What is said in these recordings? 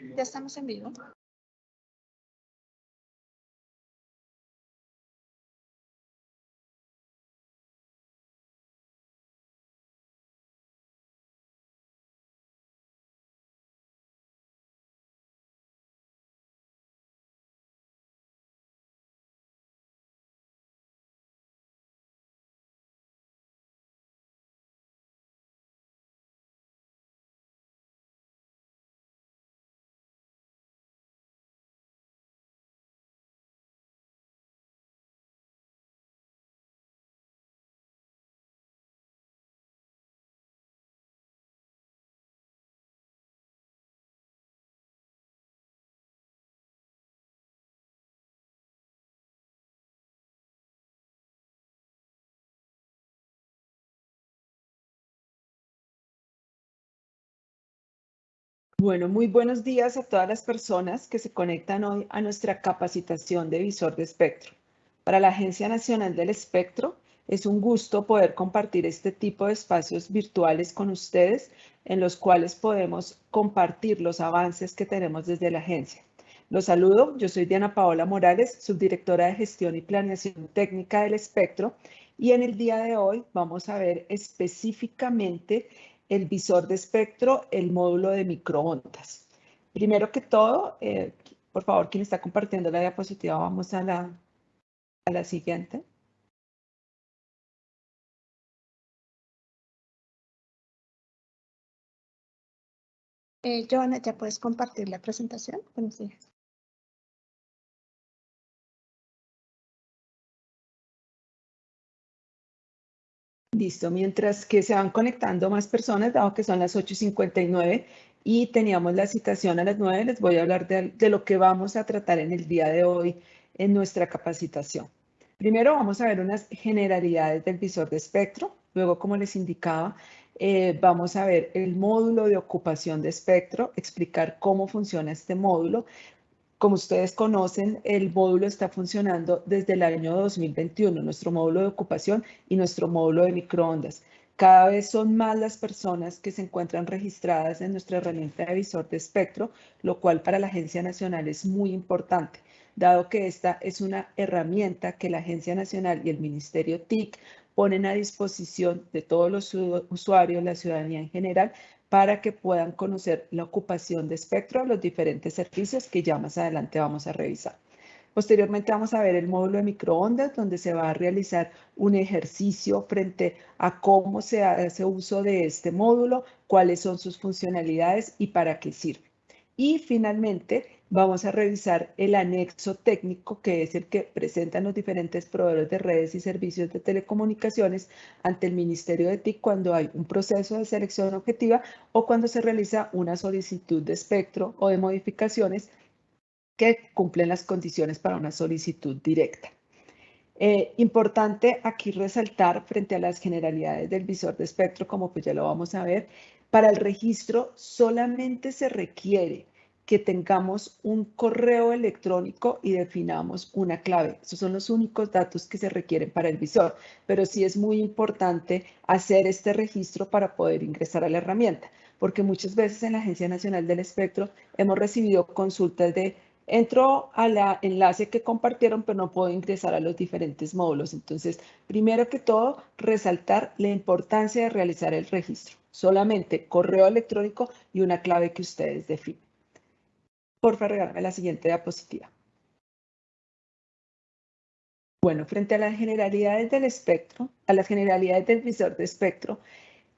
Ya estamos en vivo. Bueno, muy buenos días a todas las personas que se conectan hoy a nuestra capacitación de visor de espectro. Para la Agencia Nacional del Espectro, es un gusto poder compartir este tipo de espacios virtuales con ustedes en los cuales podemos compartir los avances que tenemos desde la agencia. Los saludo, yo soy Diana Paola Morales, subdirectora de Gestión y Planeación Técnica del Espectro y en el día de hoy vamos a ver específicamente el visor de espectro, el módulo de microondas. Primero que todo, eh, por favor, quien está compartiendo la diapositiva, vamos a la, a la siguiente. Eh, Joana, ¿ya puedes compartir la presentación? Buenos días. Listo, mientras que se van conectando más personas, dado que son las 8.59 y teníamos la citación a las 9, les voy a hablar de, lo que vamos a tratar en el día de hoy en nuestra capacitación. Primero vamos a ver unas generalidades del visor de espectro, luego como les indicaba, eh, vamos a ver el módulo de ocupación de espectro, explicar cómo funciona este módulo, como ustedes conocen, el módulo está funcionando desde el año 2021, nuestro módulo de ocupación y nuestro módulo de microondas. Cada vez son más las personas que se encuentran registradas en nuestra herramienta de visor de espectro, lo cual para la Agencia Nacional es muy importante, dado que esta es una herramienta que la Agencia Nacional y el Ministerio TIC ponen a disposición de todos los usuarios, la ciudadanía en general, para que puedan conocer la ocupación de espectro, los diferentes servicios que ya más adelante vamos a revisar. Posteriormente vamos a ver el módulo de microondas, donde se va a realizar un ejercicio frente a cómo se hace uso de este módulo, cuáles son sus funcionalidades y para qué sirve. Y finalmente vamos a revisar el anexo técnico, que es el que presentan los diferentes proveedores de redes y servicios de telecomunicaciones ante el Ministerio de TIC cuando hay un proceso de selección objetiva o cuando se realiza una solicitud de espectro o de modificaciones que cumplen las condiciones para una solicitud directa. Eh, importante aquí resaltar frente a las generalidades del visor de espectro, como pues ya lo vamos a ver, para el registro solamente se requiere que tengamos un correo electrónico y definamos una clave. Esos son los únicos datos que se requieren para el visor, pero sí es muy importante hacer este registro para poder ingresar a la herramienta, porque muchas veces en la Agencia Nacional del Espectro hemos recibido consultas de entro a la enlace que compartieron, pero no puedo ingresar a los diferentes módulos. Entonces, primero que todo, resaltar la importancia de realizar el registro. Solamente correo electrónico y una clave que ustedes definen. Por favor, regálame la siguiente diapositiva. Bueno, frente a las generalidades del espectro, a las generalidades del visor de espectro,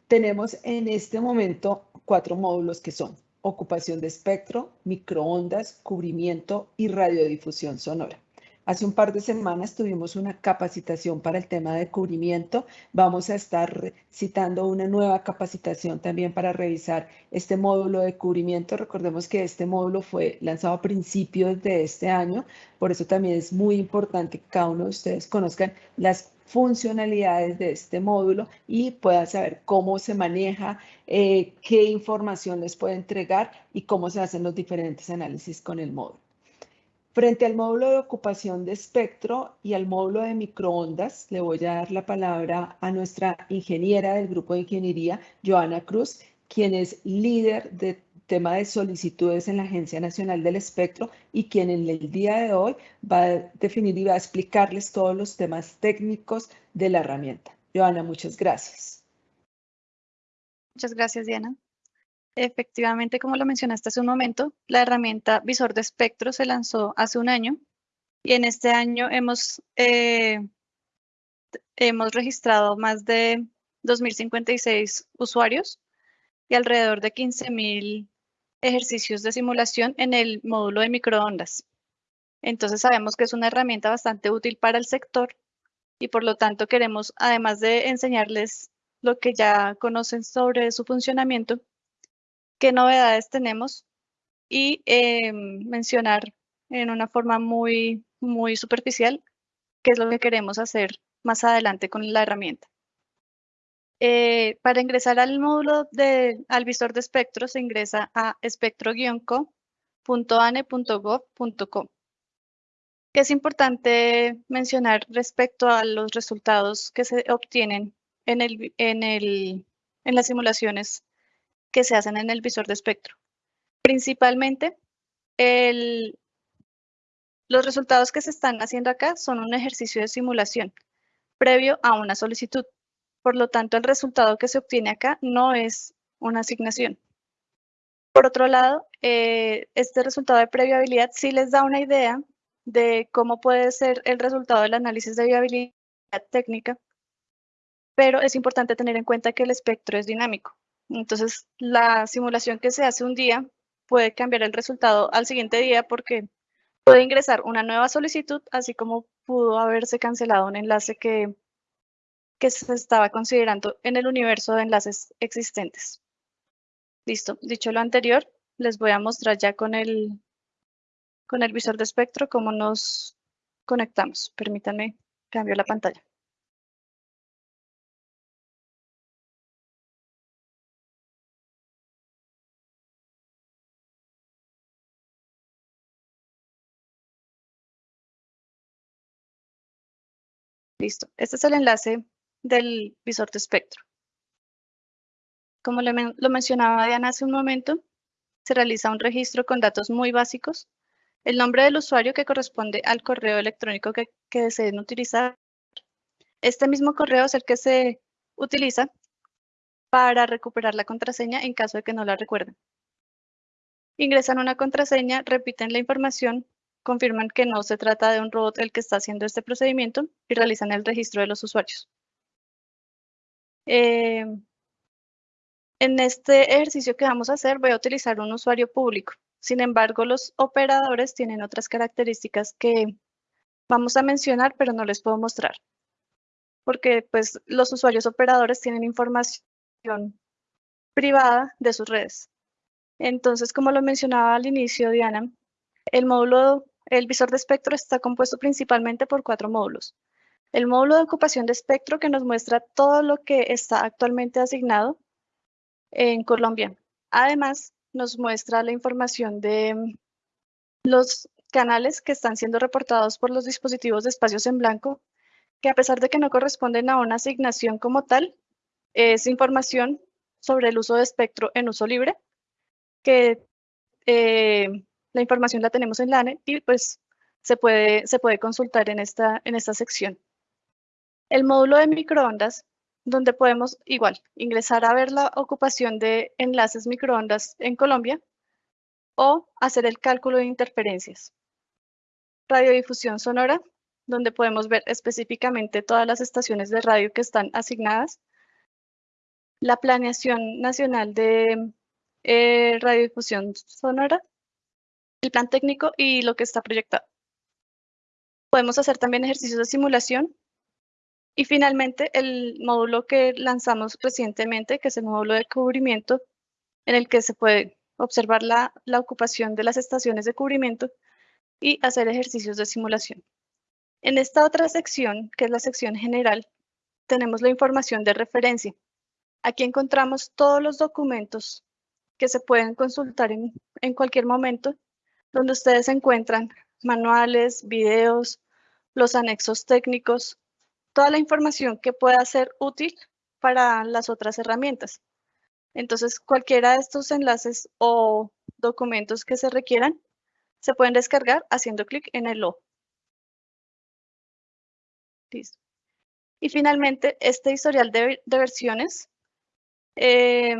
tenemos en este momento cuatro módulos que son ocupación de espectro, microondas, cubrimiento y radiodifusión sonora. Hace un par de semanas tuvimos una capacitación para el tema de cubrimiento. Vamos a estar citando una nueva capacitación también para revisar este módulo de cubrimiento. Recordemos que este módulo fue lanzado a principios de este año, por eso también es muy importante que cada uno de ustedes conozcan las funcionalidades de este módulo y puedan saber cómo se maneja, eh, qué información les puede entregar y cómo se hacen los diferentes análisis con el módulo. Frente al módulo de ocupación de espectro y al módulo de microondas, le voy a dar la palabra a nuestra ingeniera del grupo de ingeniería, Joana Cruz, quien es líder de tema de solicitudes en la Agencia Nacional del Espectro y quien en el día de hoy va a definir y va a explicarles todos los temas técnicos de la herramienta. Joana, muchas gracias. Muchas gracias, Diana. Efectivamente, como lo mencionaste hace un momento, la herramienta Visor de Espectro se lanzó hace un año y en este año hemos, eh, hemos registrado más de 2.056 usuarios y alrededor de 15.000 ejercicios de simulación en el módulo de microondas. Entonces sabemos que es una herramienta bastante útil para el sector y por lo tanto queremos, además de enseñarles lo que ya conocen sobre su funcionamiento, qué novedades tenemos y em, mencionar en una forma muy, muy superficial qué es lo que queremos hacer más adelante con la herramienta. Eh, para ingresar al módulo de, al visor de espectro se ingresa a espectro-co.ane.gov.co. Es importante mencionar respecto a los resultados que se obtienen en, el, en, el, en las simulaciones que se hacen en el visor de espectro. Principalmente, los resultados que se están haciendo acá son un ejercicio de simulación previo a una solicitud. Por lo tanto, el resultado que se obtiene acá no es una asignación. Por otro lado, eh, este resultado de previabilidad sí les da una idea de cómo puede ser el resultado del análisis de viabilidad técnica, pero es importante tener en cuenta que el espectro es dinámico. Entonces, la simulación que se hace un día puede cambiar el resultado al siguiente día porque puede ingresar una nueva solicitud, así como pudo haberse cancelado un enlace que que se estaba considerando en el universo de enlaces existentes. Listo, dicho lo anterior, les voy a mostrar ya con el, con el visor de espectro cómo nos conectamos. Permítanme, cambio la pantalla. Listo, este es el enlace del visor de espectro. Como lo mencionaba Diana hace un momento, se realiza un registro con datos muy básicos, el nombre del usuario que corresponde al correo electrónico que, que deseen utilizar. Este mismo correo es el que se utiliza para recuperar la contraseña en caso de que no la recuerden. Ingresan una contraseña, repiten la información, confirman que no se trata de un robot el que está haciendo este procedimiento y realizan el registro de los usuarios. Eh, en este ejercicio que vamos a hacer voy a utilizar un usuario público. Sin embargo, los operadores tienen otras características que vamos a mencionar, pero no les puedo mostrar. Porque pues, los usuarios operadores tienen información privada de sus redes. Entonces, como lo mencionaba al inicio, Diana, el módulo, el visor de espectro está compuesto principalmente por cuatro módulos. El módulo de ocupación de espectro que nos muestra todo lo que está actualmente asignado en Colombia. Además, nos muestra la información de mm, los canales que están siendo reportados por los dispositivos de espacios en blanco, que a pesar de que no corresponden a una asignación como tal, es información sobre el uso de espectro en uso libre, que eh, la información la tenemos en LANE y pues se puede, se puede consultar en esta, en esta sección. El módulo de microondas, donde podemos igual ingresar a ver la ocupación de enlaces microondas en Colombia o hacer el cálculo de interferencias. Radiodifusión sonora, donde podemos ver específicamente todas las estaciones de radio que están asignadas. La planeación nacional de eh, radiodifusión sonora, el plan técnico y lo que está proyectado. Podemos hacer también ejercicios de simulación y finalmente, el módulo que lanzamos recientemente, que es el módulo de cubrimiento, en el que se puede observar la, la ocupación de las estaciones de cubrimiento y hacer ejercicios de simulación. En esta otra sección, que es la sección general, tenemos la información de referencia. Aquí encontramos todos los documentos que se pueden consultar en, en cualquier momento, donde ustedes encuentran manuales, videos, los anexos técnicos, toda la información que pueda ser útil para las otras herramientas. Entonces, cualquiera de estos enlaces o documentos que se requieran se pueden descargar haciendo clic en el O. Listo. Y finalmente, este historial de, versiones eh,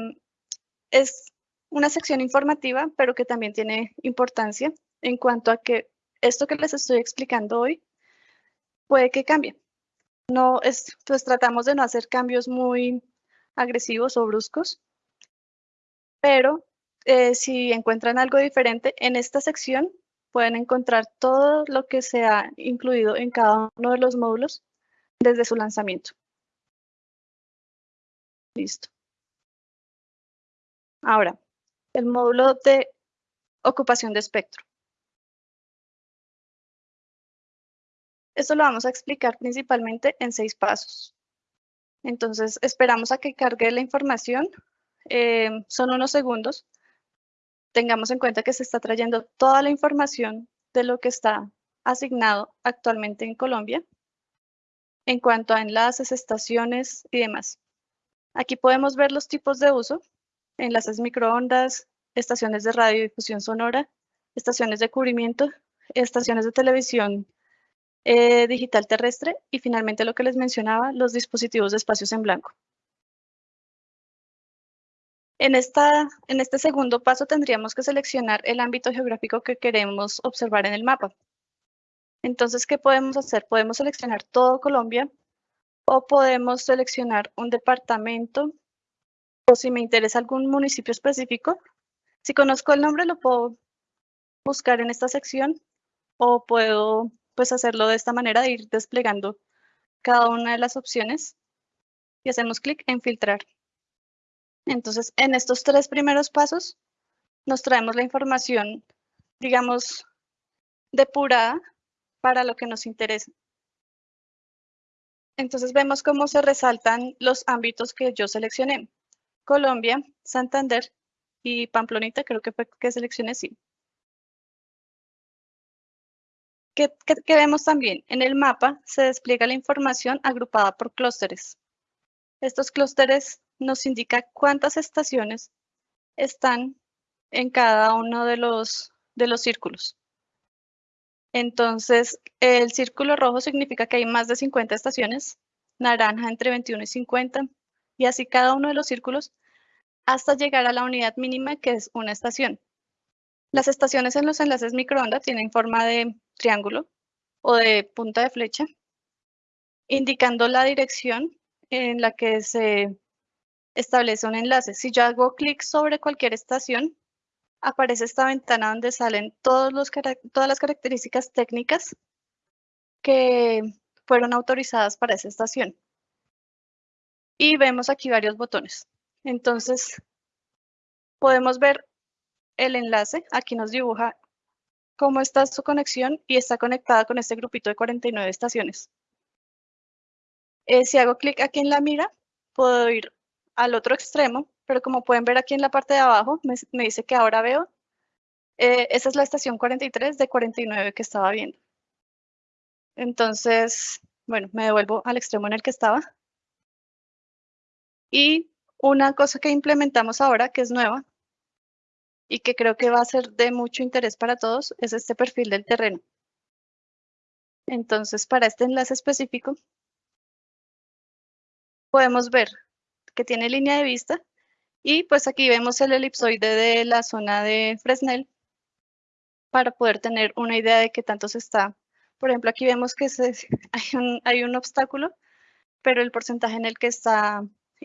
es una sección informativa, pero que también tiene importancia en cuanto a que esto que les estoy explicando hoy puede que cambie. No es, pues tratamos de no hacer cambios muy agresivos o bruscos, pero eh, si encuentran algo diferente en esta sección, pueden encontrar todo lo que se ha incluido en cada uno de los módulos desde su lanzamiento. Listo. Ahora, el módulo de ocupación de espectro. Esto lo vamos a explicar principalmente en seis pasos. Entonces, esperamos a que cargue la información. Eh, son unos segundos. Tengamos en cuenta que se está trayendo toda la información de lo que está asignado actualmente en Colombia en cuanto a enlaces, estaciones y demás. Aquí podemos ver los tipos de uso, enlaces microondas, estaciones de radiodifusión sonora, estaciones de cubrimiento, estaciones de televisión eh, digital terrestre y finalmente lo que les mencionaba, los dispositivos de espacios en blanco. En, esta, en este segundo paso tendríamos que seleccionar el ámbito geográfico que queremos observar en el mapa. Entonces, ¿qué podemos hacer? Podemos seleccionar todo Colombia o podemos seleccionar un departamento o si me interesa algún municipio específico. Si conozco el nombre, lo puedo buscar en esta sección o puedo pues hacerlo de esta manera, de ir desplegando cada una de las opciones y hacemos clic en filtrar. Entonces, en estos tres primeros pasos nos traemos la información, digamos, depurada para lo que nos interesa. Entonces vemos cómo se resaltan los ámbitos que yo seleccioné. Colombia, Santander y Pamplonita, creo que fue que seleccioné sí. ¿Qué, vemos también? En el mapa se despliega la información agrupada por clústeres. Estos clústeres nos indican cuántas estaciones están en cada uno de los, de los círculos. Entonces, el círculo rojo significa que hay más de 50 estaciones, naranja entre 21 y 50, y así cada uno de los círculos hasta llegar a la unidad mínima que es una estación. Las estaciones en los enlaces microondas tienen forma de triángulo o de punta de flecha, indicando la dirección en la que se establece un enlace. Si yo hago clic sobre cualquier estación, aparece esta ventana donde salen todos los, todas las características técnicas que fueron autorizadas para esa estación. Y vemos aquí varios botones. Entonces, podemos ver el enlace, aquí nos dibuja cómo está su conexión y está conectada con este grupito de 49 estaciones. Eh, si hago clic aquí en la mira, puedo ir al otro extremo, pero como pueden ver aquí en la parte de abajo, me, dice que ahora veo, eh, esa es la estación 43 de 49 que estaba viendo. Entonces, bueno, me devuelvo al extremo en el que estaba. Y una cosa que implementamos ahora, que es nueva, y que creo que va a ser de mucho interés para todos es este perfil del terreno. Entonces, para este enlace específico, podemos ver que tiene línea de vista y pues aquí vemos el elipsoide de la zona de Fresnel para poder tener una idea de qué tanto se está. Por ejemplo, aquí vemos que hay, un, hay, un, obstáculo, pero el porcentaje en el que está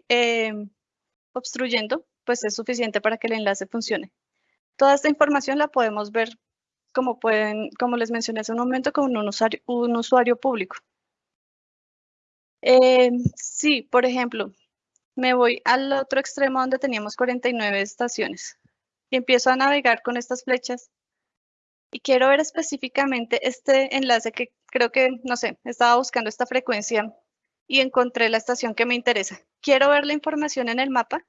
eh, obstruyendo pues es suficiente para que el enlace funcione. Toda esta información la podemos ver, como, pueden, como les mencioné hace un momento, con un usuario, un usuario público. Eh, sí, por ejemplo, me voy al otro extremo donde teníamos 49 estaciones y empiezo a navegar con estas flechas y quiero ver específicamente este enlace que creo que, no sé, estaba buscando esta frecuencia y encontré la estación que me interesa. Quiero ver la información en el mapa,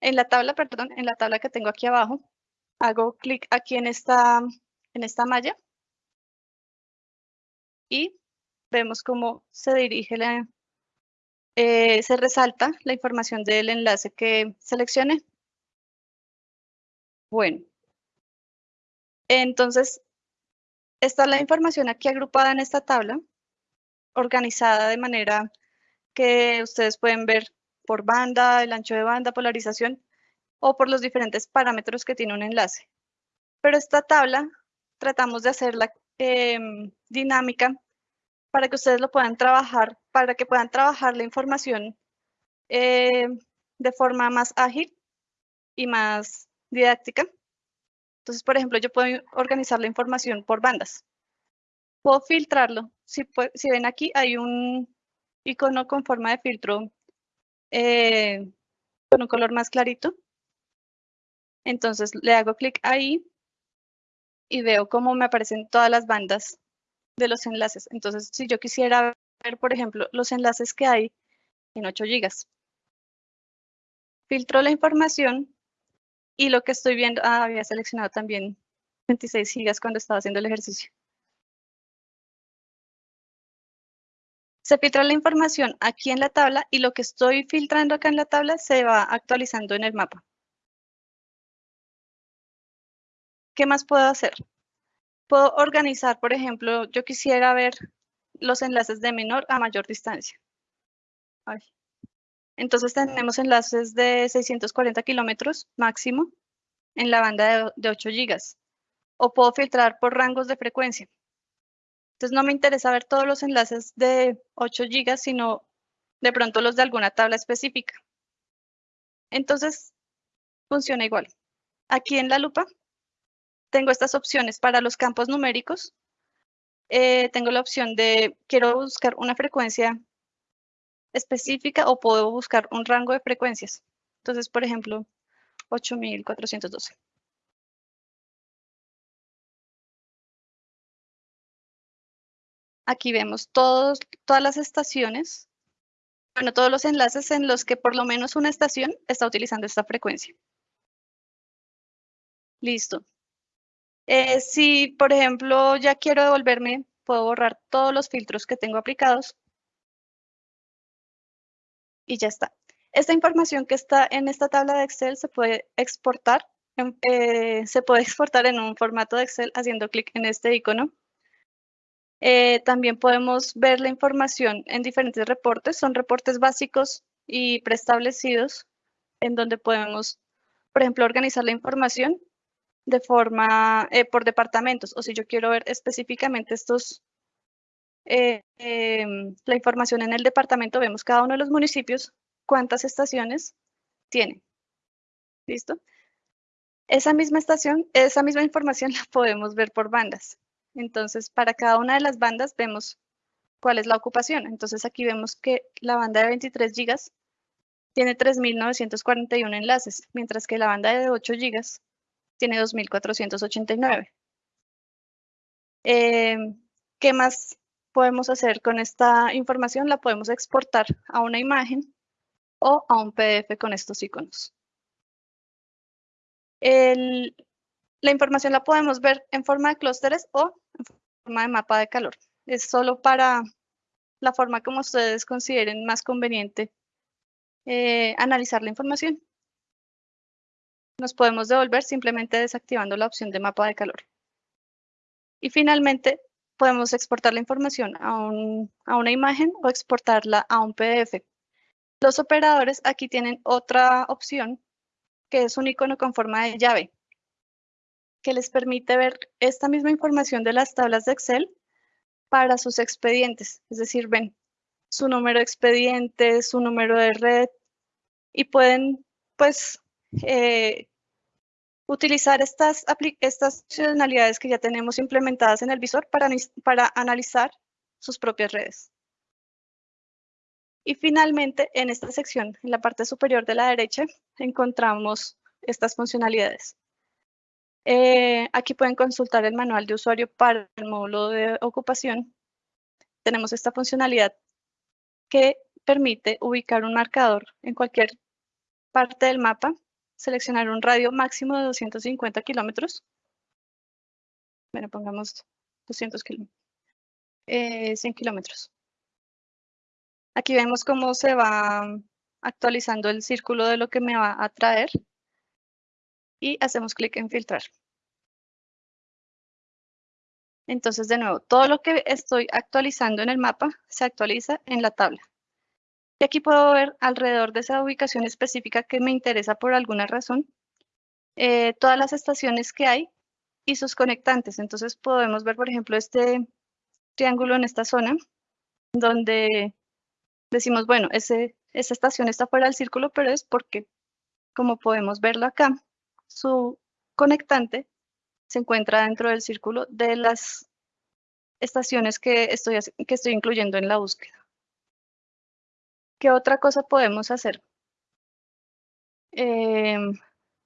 en la tabla, perdón, en la tabla que tengo aquí abajo hago clic aquí en esta, en esta malla y vemos cómo se dirige la, eh, se resalta la información del enlace que seleccioné. Bueno, entonces, está la información aquí agrupada en esta tabla, organizada de manera que ustedes pueden ver por banda, el ancho de banda, polarización o por los diferentes parámetros que tiene un enlace. Pero esta tabla tratamos de hacerla em, dinámica para que ustedes lo puedan trabajar, para que puedan trabajar la información eh, de forma más ágil y más didáctica. Entonces, por ejemplo, yo puedo organizar la información por bandas. Puedo filtrarlo. Si, ven aquí, hay un icono con forma de filtro eh, con un color más clarito. Entonces, le hago clic ahí y veo cómo me aparecen todas las bandas de los enlaces. Entonces, si yo quisiera ver, por ejemplo, los enlaces que hay en 8 GB, filtro la información y lo que estoy viendo, ah, había seleccionado también 26 gigas cuando estaba haciendo el ejercicio. Se filtra la información aquí en la tabla y lo que estoy filtrando acá en la tabla se va actualizando en el mapa. ¿Qué más puedo hacer? Puedo organizar, por ejemplo, yo quisiera ver los enlaces de menor a mayor distancia. Entonces tenemos enlaces de 640 kilómetros máximo en la banda de, 8 gigas. O puedo filtrar por rangos de frecuencia. Entonces no me interesa ver todos los enlaces de 8 gigas, sino de pronto los de alguna tabla específica. Entonces funciona igual. Aquí en la lupa tengo estas opciones para los campos numéricos. Eh, tengo la opción de quiero buscar una frecuencia específica o puedo buscar un rango de frecuencias. Entonces, por ejemplo, 8412. Aquí vemos todas las estaciones, bueno, todos los enlaces en los que por lo menos una estación está utilizando esta frecuencia. Listo. Eh, si, por ejemplo, ya quiero devolverme, puedo borrar todos los filtros que tengo aplicados y ya está. Esta información que está en esta tabla de Excel se puede exportar, eh, se puede exportar en un formato de Excel haciendo clic en este icono. Eh, también podemos ver la información en diferentes reportes, son reportes básicos y preestablecidos en donde podemos, por ejemplo, organizar la información de forma eh, por departamentos o si yo quiero ver específicamente estos eh, em, la información en el departamento, vemos cada uno de los municipios, cuántas estaciones tiene. ¿Listo? Esa misma estación, esa misma información la podemos ver por bandas. Entonces, para cada una de las bandas vemos cuál es la ocupación. Entonces, aquí vemos que la banda de 23 gigas tiene 3.941 enlaces, mientras que la banda de 8 gigas tiene 2.489. Eh, ¿Qué más podemos hacer con esta información? La podemos exportar a una imagen o a un PDF con estos iconos. la información la podemos ver en forma de clústeres o forma de mapa de calor. Es solo para la forma como ustedes consideren más conveniente eh, analizar la información. Nos podemos devolver simplemente desactivando la opción de mapa de calor. Y finalmente, podemos exportar la información a, una imagen o exportarla a un PDF. Los operadores aquí tienen otra opción, que es un icono con forma de llave, que les permite ver esta misma información de las tablas de Excel para sus expedientes. Es decir, ven su número de expediente, su número de red, y pueden, pues, eh, utilizar estas, estas funcionalidades que ya tenemos implementadas en el visor para, para analizar sus propias redes. Y finalmente, en esta sección, en la parte superior de la derecha, encontramos estas funcionalidades. Eh, aquí pueden consultar el manual de usuario para el módulo de ocupación. Tenemos esta funcionalidad que permite ubicar un marcador en cualquier parte del mapa seleccionar un radio máximo de 250 kilómetros. Bueno, pongamos 200 kilómetros. 100 kilómetros. Aquí vemos cómo se va actualizando el círculo de lo que me va a traer y hacemos clic en filtrar. Entonces, de nuevo, todo lo que estoy actualizando en el mapa se actualiza en la tabla. Y aquí puedo ver alrededor de esa ubicación específica que me interesa por alguna razón, eh, todas las estaciones que hay y sus conectantes. Entonces podemos ver, por ejemplo, este triángulo en esta zona, donde decimos, bueno, ese, esa estación está fuera del círculo, pero es porque, como podemos verlo acá, su conectante se encuentra dentro del círculo de las estaciones que estoy, que estoy incluyendo en la búsqueda. ¿Qué otra cosa podemos hacer? Em,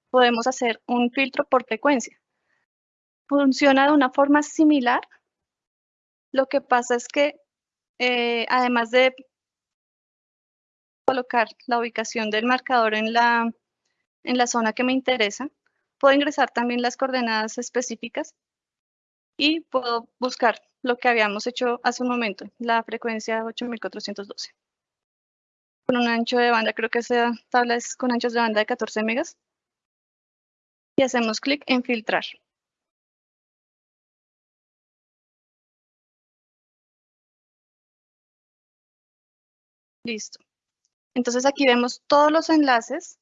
podemos hacer un filtro por frecuencia. Funciona de una forma similar. Lo que pasa es que, eh, además de colocar la ubicación del marcador en la, en la zona que me interesa, puedo ingresar también las coordenadas específicas y puedo buscar lo que habíamos hecho hace un momento, la frecuencia 8412. Con un ancho de banda, creo que esa tabla es con anchos de banda de 14 megas. Y hacemos clic en filtrar. Listo. Entonces aquí vemos todos los enlaces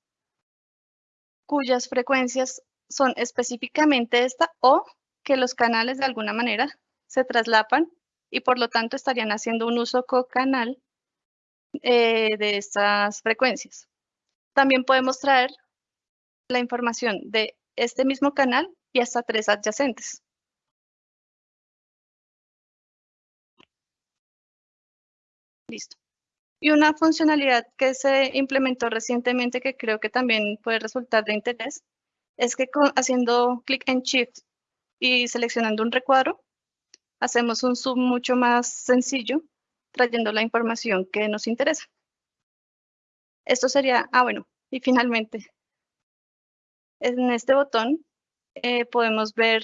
cuyas frecuencias son específicamente esta o que los canales de alguna manera se traslapan y por lo tanto estarían haciendo un uso co-canal eh, de estas frecuencias. También podemos traer la información de este mismo canal y hasta tres adyacentes. Listo. Y una funcionalidad que se implementó recientemente que creo que también puede resultar de interés es que haciendo clic en Shift y seleccionando un recuadro, hacemos un zoom mucho más sencillo trayendo la información que nos interesa. Esto sería, ah bueno, y finalmente, en este botón eh, podemos ver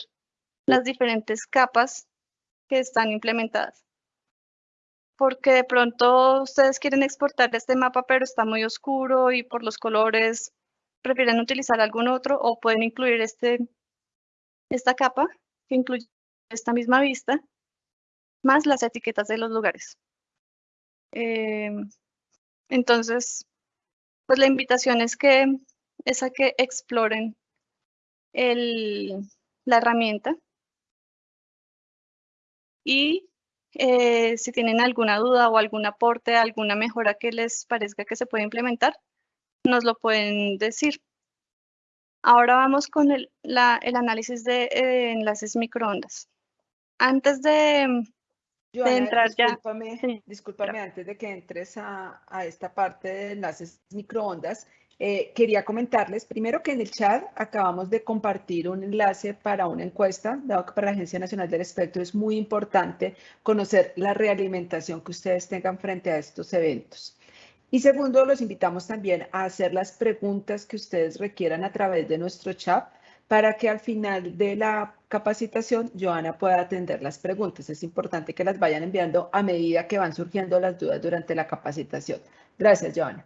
las diferentes capas que están implementadas. Porque de pronto ustedes quieren exportar este mapa, pero está muy oscuro y por los colores prefieren utilizar algún otro o pueden incluir este, esta capa que incluye esta misma vista, más las etiquetas de los lugares. Em, entonces, pues la invitación es que es a que exploren la herramienta y eh, si tienen alguna duda o algún aporte, alguna mejora que les parezca que se puede implementar, nos lo pueden decir. Ahora vamos con el, análisis de eh, enlaces microondas. Antes de, Joana, entrar discúlpame, ya. discúlpame antes de que entres a, esta parte de enlaces microondas. Eh, quería comentarles primero que en el chat acabamos de compartir un enlace para una encuesta, dado que para la Agencia Nacional del Espectro es muy importante conocer la realimentación que ustedes tengan frente a estos eventos. Y segundo, los invitamos también a hacer las preguntas que ustedes requieran a través de nuestro chat para que al final de la capacitación Joana pueda atender las preguntas. Es importante que las vayan enviando a medida que van surgiendo las dudas durante la capacitación. Gracias, Joana.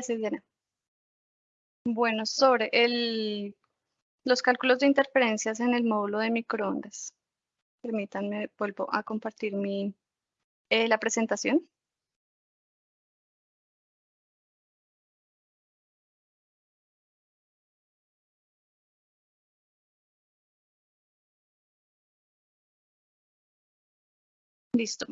Gracias, Diana. Bueno, sobre el, los cálculos de interferencias en el módulo de microondas. Permítanme, vuelvo a compartir mi, eh, la presentación. Listo.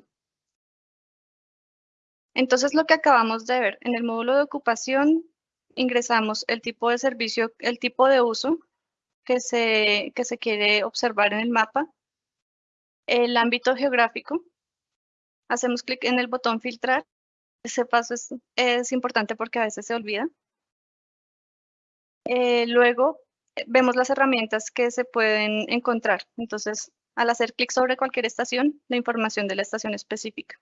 Entonces, lo que acabamos de ver, en el módulo de ocupación ingresamos el tipo de servicio, el tipo de uso que se, quiere observar en el mapa, el ámbito geográfico, hacemos clic en el botón filtrar, ese paso es, importante porque a veces se olvida. Eh, luego vemos las herramientas que se pueden encontrar, entonces al hacer clic sobre cualquier estación, la información de la estación específica.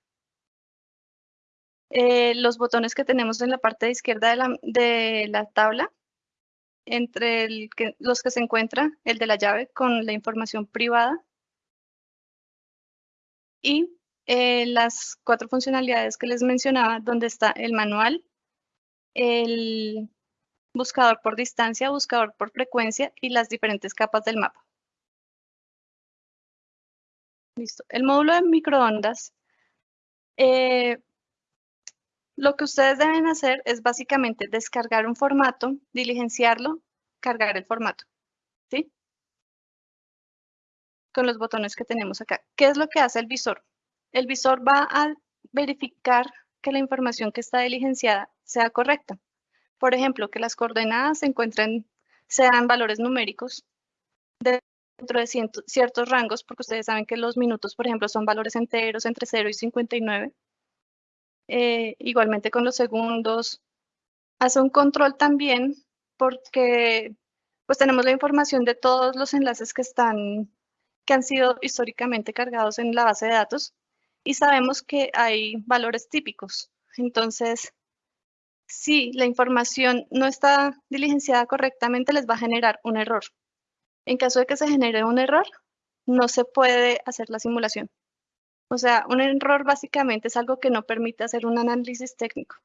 Eh, los botones que tenemos en la parte izquierda de la, tabla, entre los que se encuentra el de la llave con la información privada y eh, las cuatro funcionalidades que les mencionaba, donde está el manual, el buscador por distancia, buscador por frecuencia y las diferentes capas del mapa. Listo. El módulo de microondas, eh, lo que ustedes deben hacer es básicamente descargar un formato, diligenciarlo, cargar el formato, ¿sí? Con los botones que tenemos acá. ¿Qué es lo que hace el visor? El visor va a verificar que la información que está diligenciada sea correcta. Por ejemplo, que las coordenadas se encuentren, sean valores numéricos dentro de ciertos rangos, porque ustedes saben que los minutos, por ejemplo, son valores enteros entre 0 y 59. Eh, igualmente con los segundos. Hace un control también porque pues tenemos la información de todos los enlaces que están que han sido históricamente cargados en la base de datos y sabemos que hay valores típicos. Entonces, si la información no está diligenciada correctamente, les va a generar un error. En caso de que se genere un error, no se puede hacer la simulación. O sea, un error básicamente es algo que no permite hacer un análisis técnico.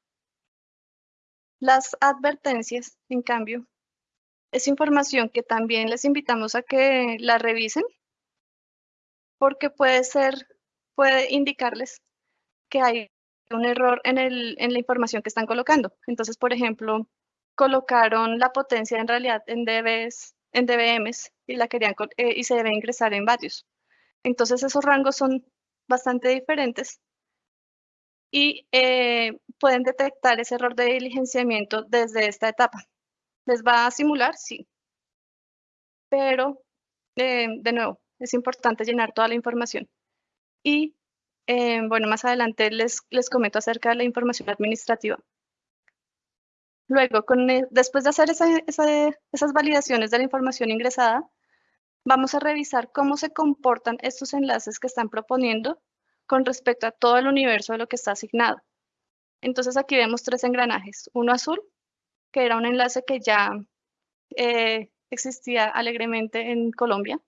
Las advertencias, en cambio, es información que también les invitamos a que la revisen porque puede ser, puede indicarles que hay un error en, el, en la información que están colocando. Entonces, por ejemplo, colocaron la potencia en realidad en, DBs, en DBMs y, la querían, eh, y se debe ingresar en vatios. Entonces, esos rangos son bastante diferentes y eh, pueden detectar ese error de diligenciamiento desde esta etapa. ¿Les va a simular? Sí. Pero, eh, de nuevo, es importante llenar toda la información. Y eh, bueno, más adelante les, les comento acerca de la información administrativa. Luego, con, e, después de hacer esas validaciones de la información ingresada, vamos a revisar cómo se comportan estos enlaces que están proponiendo con respecto a todo el universo de lo que está asignado. Entonces aquí vemos tres engranajes. Uno azul, que era un enlace que ya eh, existía alegremente en Colombia.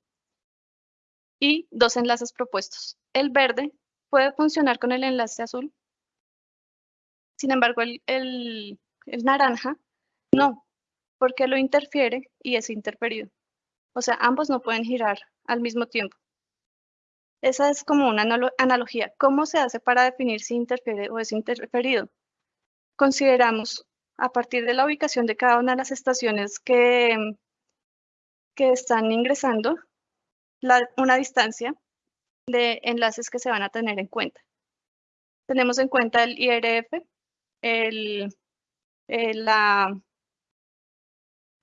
Y dos enlaces propuestos. El verde, puede funcionar con el enlace azul. Sin embargo, el, naranja no, porque lo interfiere y es interferido. O sea, ambos no pueden girar al mismo tiempo. Esa es como una analogía. ¿Cómo se hace para definir si interfiere o es interferido? Consideramos, a partir de la ubicación de cada una de las estaciones que, que están ingresando, una distancia de enlaces que se van a tener en cuenta. Tenemos en cuenta el IRF, el, la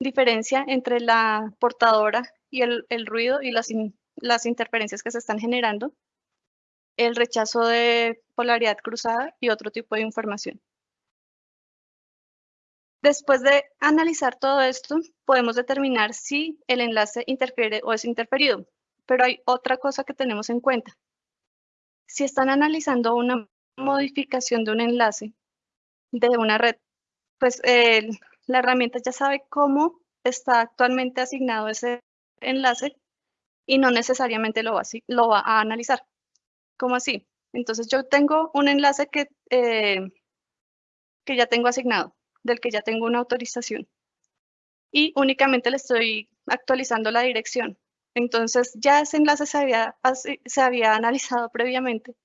diferencia entre la portadora y el, ruido y las, las interferencias que se están generando, el rechazo de polaridad cruzada y otro tipo de información. Después de analizar todo esto, podemos determinar si el enlace interfiere o es interferido. Pero hay otra cosa que tenemos en cuenta. Si están analizando una modificación de un enlace de una red, pues la herramienta ya sabe cómo está actualmente asignado ese enlace y no necesariamente lo va, a analizar. ¿Cómo así? Entonces yo tengo un enlace que, eh, que ya tengo asignado, del que ya tengo una autorización. Y únicamente le estoy actualizando la dirección. Entonces ya ese enlace se había, se había analizado previamente.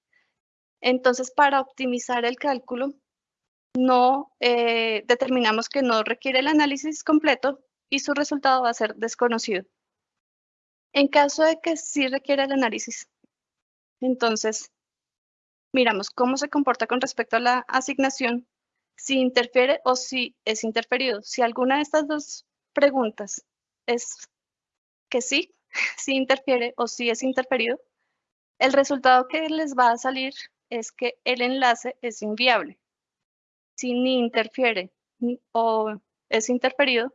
Entonces para optimizar el cálculo, no eh, determinamos que no requiere el análisis completo y su resultado va a ser desconocido. En caso de que sí requiera el análisis, entonces miramos cómo se comporta con respecto a la asignación, si interfiere o si es interferido. Si alguna de estas dos preguntas es que sí, si interfiere o si es interferido, el resultado que les va a salir es que el enlace es inviable. Si ni interfiere o es interferido,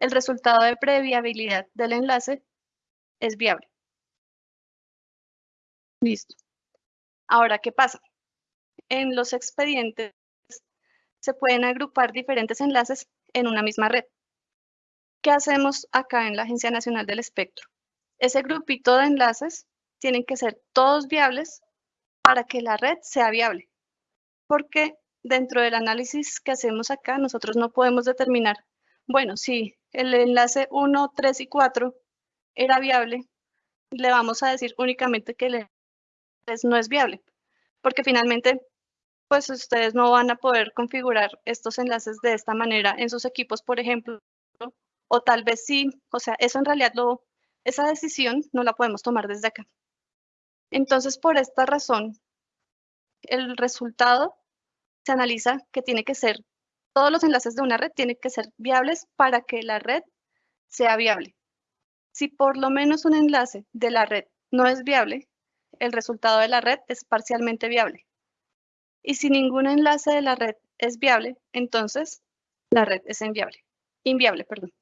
el resultado de previabilidad del enlace es viable. Listo. Ahora, ¿qué pasa? En los expedientes se pueden agrupar diferentes enlaces en una misma red. ¿Qué hacemos acá en la Agencia Nacional del Espectro? ese grupito de enlaces tienen que ser todos viables para que la red sea viable. Porque dentro del análisis que hacemos acá, nosotros no podemos determinar, bueno, si el enlace 1, 3 y 4 era viable, le vamos a decir únicamente que el enlace no es viable, porque finalmente, pues ustedes no van a poder configurar estos enlaces de esta manera en sus equipos, por ejemplo, o tal vez sí, o sea, eso en realidad lo, esa decisión no la podemos tomar desde acá. Entonces, por esta razón, el resultado se analiza que tiene que ser, todos los enlaces de una red tienen que ser viables para que la red sea viable. Si por lo menos un enlace de la red no es viable, el resultado de la red es parcialmente viable. Y si ningún enlace de la red es viable, entonces la red es inviable. Perdón.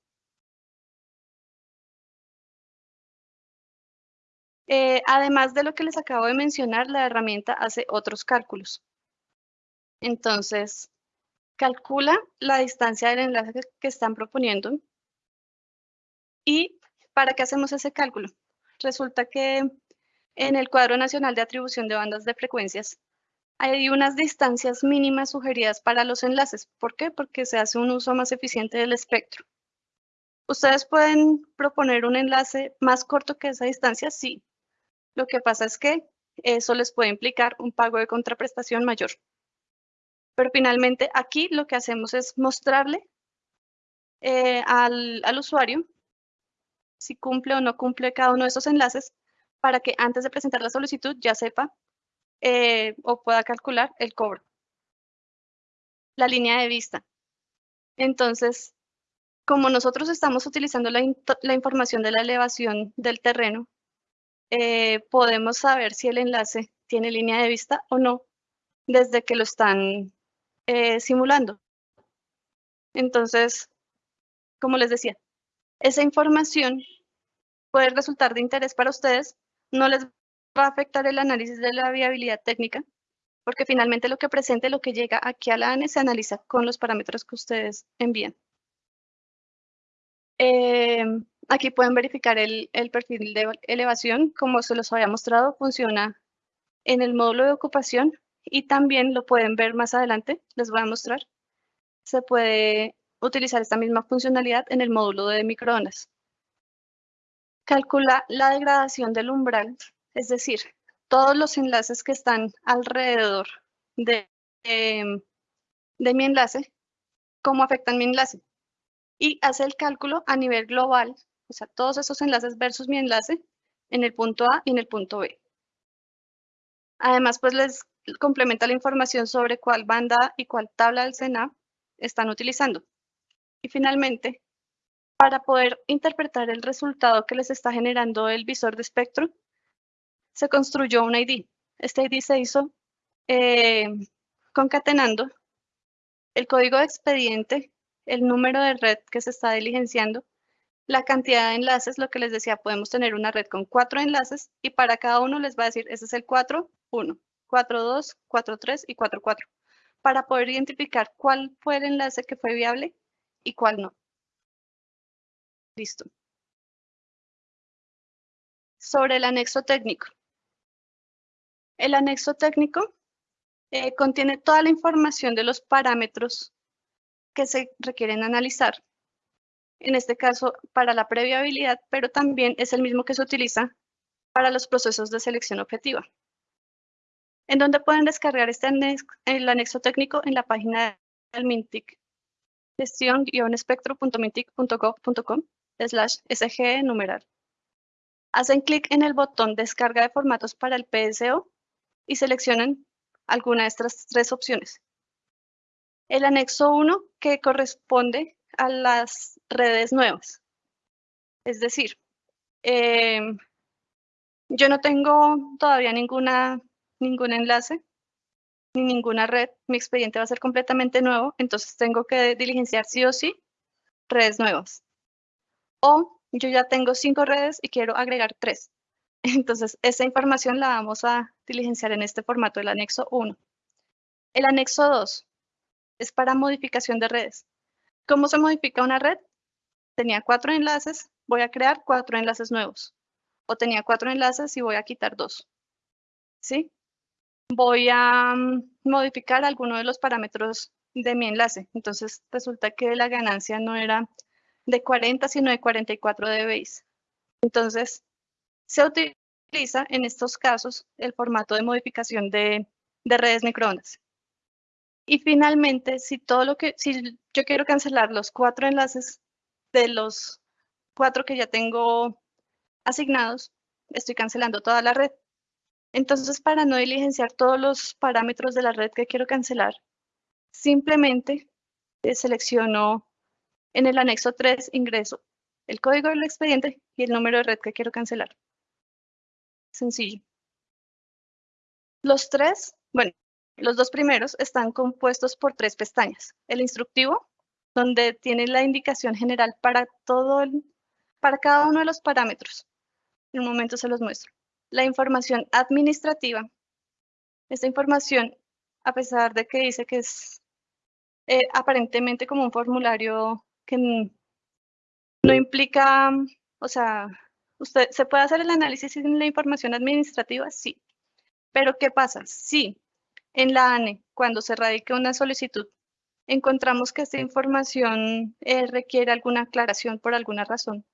Eh, además de lo que les acabo de mencionar, la herramienta hace otros cálculos. Entonces, calcula la distancia del enlace que están proponiendo. ¿Y para qué hacemos ese cálculo? Resulta que en el cuadro nacional de atribución de bandas de frecuencias hay unas distancias mínimas sugeridas para los enlaces. ¿Por qué? Porque se hace un uso más eficiente del espectro. ¿Ustedes pueden proponer un enlace más corto que esa distancia? Sí. Lo que pasa es que eso les puede implicar un pago de contraprestación mayor. Pero finalmente aquí lo que hacemos es mostrarle eh, al, usuario si cumple o no cumple cada uno de esos enlaces para que antes de presentar la solicitud ya sepa eh, o pueda calcular el cobro. La línea de vista. Entonces, como nosotros estamos utilizando la, información de la elevación del terreno, eh, podemos saber si el enlace tiene línea de vista o no desde que lo están eh, simulando. Entonces, como les decía, esa información puede resultar de interés para ustedes, no les va a afectar el análisis de la viabilidad técnica, porque finalmente lo que presente, lo que llega aquí a la ANE se analiza con los parámetros que ustedes envían. Eh, aquí pueden verificar el, el, perfil de elevación, como se los había mostrado, funciona en el módulo de ocupación y también lo pueden ver más adelante, les voy a mostrar. Se puede utilizar esta misma funcionalidad en el módulo de microondas. Calcula la degradación del umbral, es decir, todos los enlaces que están alrededor de, em, de mi enlace, cómo afectan mi enlace. Y hace el cálculo a nivel global, o sea, todos esos enlaces versus mi enlace en el punto A y en el punto B. Además, pues les complementa la información sobre cuál banda y cuál tabla del SENA están utilizando. Y finalmente, para poder interpretar el resultado que les está generando el visor de espectro, se construyó un ID. Este ID se hizo eh, concatenando el código de expediente, el número de red que se está diligenciando, la cantidad de enlaces, lo que les decía, podemos tener una red con cuatro enlaces y para cada uno les va a decir, ese es el 4, 1. 4.2, 4.3 y 4.4 para poder identificar cuál fue el enlace que fue viable y cuál no. Listo. Sobre el anexo técnico. El anexo técnico eh, contiene toda la información de los parámetros que se requieren analizar. En este caso, para la previabilidad, pero también es el mismo que se utiliza para los procesos de selección objetiva en donde pueden descargar este anexo, el anexo técnico en la página del MINTIC, gestión-espectro.mintic.gov.com slash sg numeral. Hacen clic en el botón Descarga de formatos para el PSO y seleccionan alguna de estas tres opciones. El anexo 1 que corresponde a las redes nuevas. Es decir, em, yo no tengo todavía ninguna ningún enlace ni ninguna red, mi expediente va a ser completamente nuevo, entonces tengo que diligenciar sí o sí redes nuevas. O yo ya tengo cinco redes y quiero agregar tres. Entonces, esa información la vamos a diligenciar en este formato, el anexo 1. El anexo 2 es para modificación de redes. ¿Cómo se modifica una red? Tenía cuatro enlaces, voy a crear cuatro enlaces nuevos. O tenía cuatro enlaces y voy a quitar dos. ¿Sí? Voy a mm, modificar alguno de los parámetros de mi enlace. Entonces resulta que la ganancia no era de 40, sino de 44 dBi. Entonces se utiliza en estos casos el formato de modificación de, de redes microondas. Y finalmente, si todo lo que, si yo quiero cancelar los cuatro enlaces de los cuatro que ya tengo asignados, estoy cancelando toda la red. Entonces, para no diligenciar todos los parámetros de la red que quiero cancelar, simplemente eh, selecciono en el anexo 3, ingreso el código del expediente y el número de red que quiero cancelar. Sencillo. Los tres, bueno, los dos primeros están compuestos por tres pestañas. El instructivo, donde tiene la indicación general para todo para cada uno de los parámetros. En un momento se los muestro. La información administrativa. Esta información, a pesar de que dice que es eh, aparentemente como un formulario que no implica, o sea, usted se puede hacer el análisis sin la información administrativa, sí. Pero ¿qué pasa? Sí, en la ANE, cuando se radica una solicitud, encontramos que esta información eh, requiere alguna aclaración por alguna razón.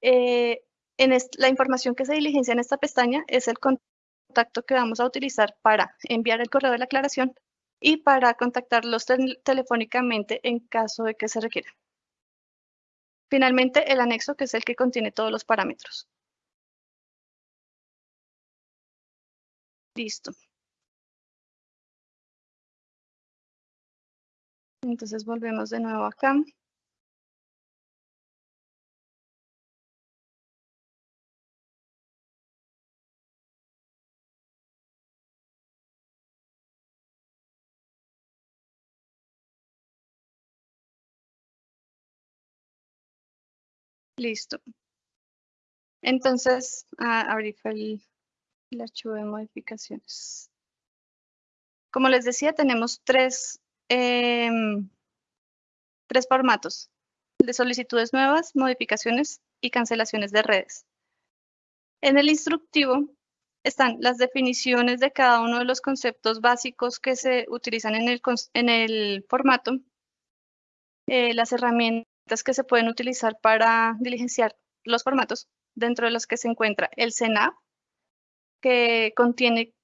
Eh, la información que se diligencia en esta pestaña es el contacto que vamos a utilizar para enviar el correo de la aclaración y para contactarlos telefónicamente en caso de que se requiera. Finalmente, el anexo, que es el que contiene todos los parámetros. Listo. Entonces volvemos de nuevo acá. Listo. Entonces, ah, el, archivo de modificaciones. Como les decía, tenemos tres, em, tres formatos de solicitudes nuevas, modificaciones y cancelaciones de redes. En el instructivo están las definiciones de cada uno de los conceptos básicos que se utilizan en el, en el formato, eh, las herramientas que se pueden utilizar para diligenciar los formatos, dentro de los que se encuentra el CENAP, que contiene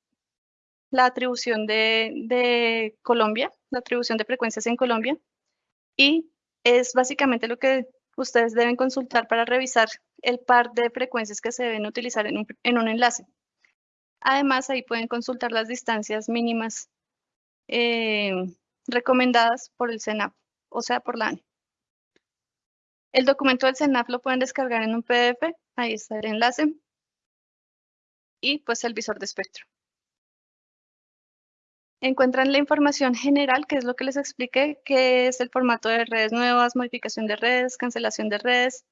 la atribución de, Colombia, la atribución de frecuencias en Colombia, y es básicamente lo que ustedes deben consultar para revisar el par de frecuencias que se deben utilizar en un, enlace. Además, ahí pueden consultar las distancias mínimas eh, recomendadas por el CENAP, o sea, por la ANE. El documento del CENAF lo pueden descargar en un PDF, ahí está el enlace. Y pues el visor de espectro. Encuentran la información general, que es lo que les expliqué, que es el formato de redes nuevas, modificación de redes, cancelación de redes.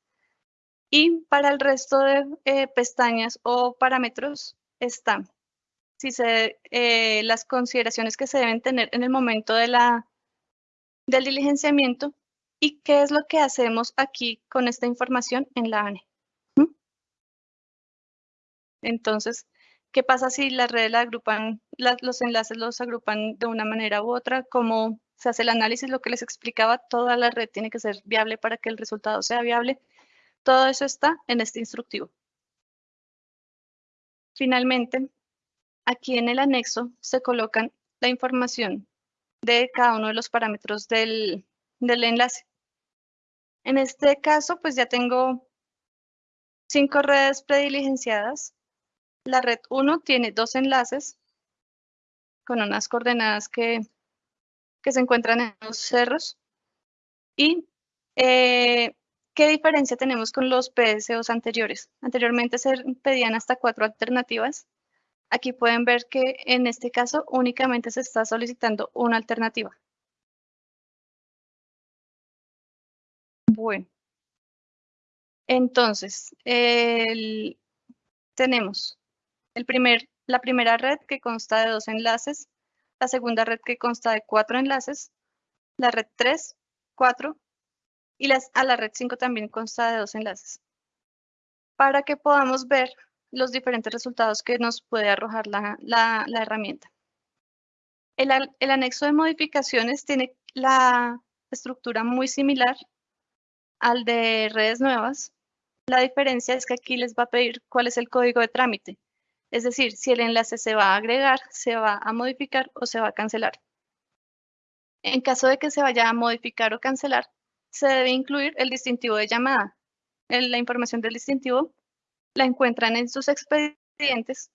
Y para el resto de eh, pestañas o parámetros está si se, eh, las consideraciones que se deben tener en el momento de la, del diligenciamiento ¿Y qué es lo que hacemos aquí con esta información en la ANE? ¿Mm? Entonces, ¿qué pasa si las redes la agrupan, los enlaces los agrupan de una manera u otra? ¿Cómo se hace el análisis? Lo que les explicaba, toda la red tiene que ser viable para que el resultado sea viable. Todo eso está en este instructivo. Finalmente, aquí en el anexo se colocan la información de cada uno de los parámetros del, del enlace. En este caso, pues ya tengo cinco redes prediligenciadas. La red 1 tiene dos enlaces con unas coordenadas que, que se encuentran en los cerros. ¿Y eh, qué diferencia tenemos con los PSOs anteriores? Anteriormente se pedían hasta cuatro alternativas. Aquí pueden ver que en este caso únicamente se está solicitando una alternativa. Bueno, entonces, tenemos el primer, la primera red que consta de dos enlaces, la segunda red que consta de cuatro enlaces, la red 3, 4 y las, a la red 5 también consta de dos enlaces. Para que podamos ver los diferentes resultados que nos puede arrojar la, la- la herramienta. El, el anexo de modificaciones tiene la estructura muy similar al de redes nuevas. La diferencia es que aquí les va a pedir cuál es el código de trámite. Es decir, si el enlace se va a agregar, se va a modificar o se va a cancelar. En caso de que se vaya a modificar o cancelar, se debe incluir el distintivo de llamada. La información del distintivo la encuentran en sus expedientes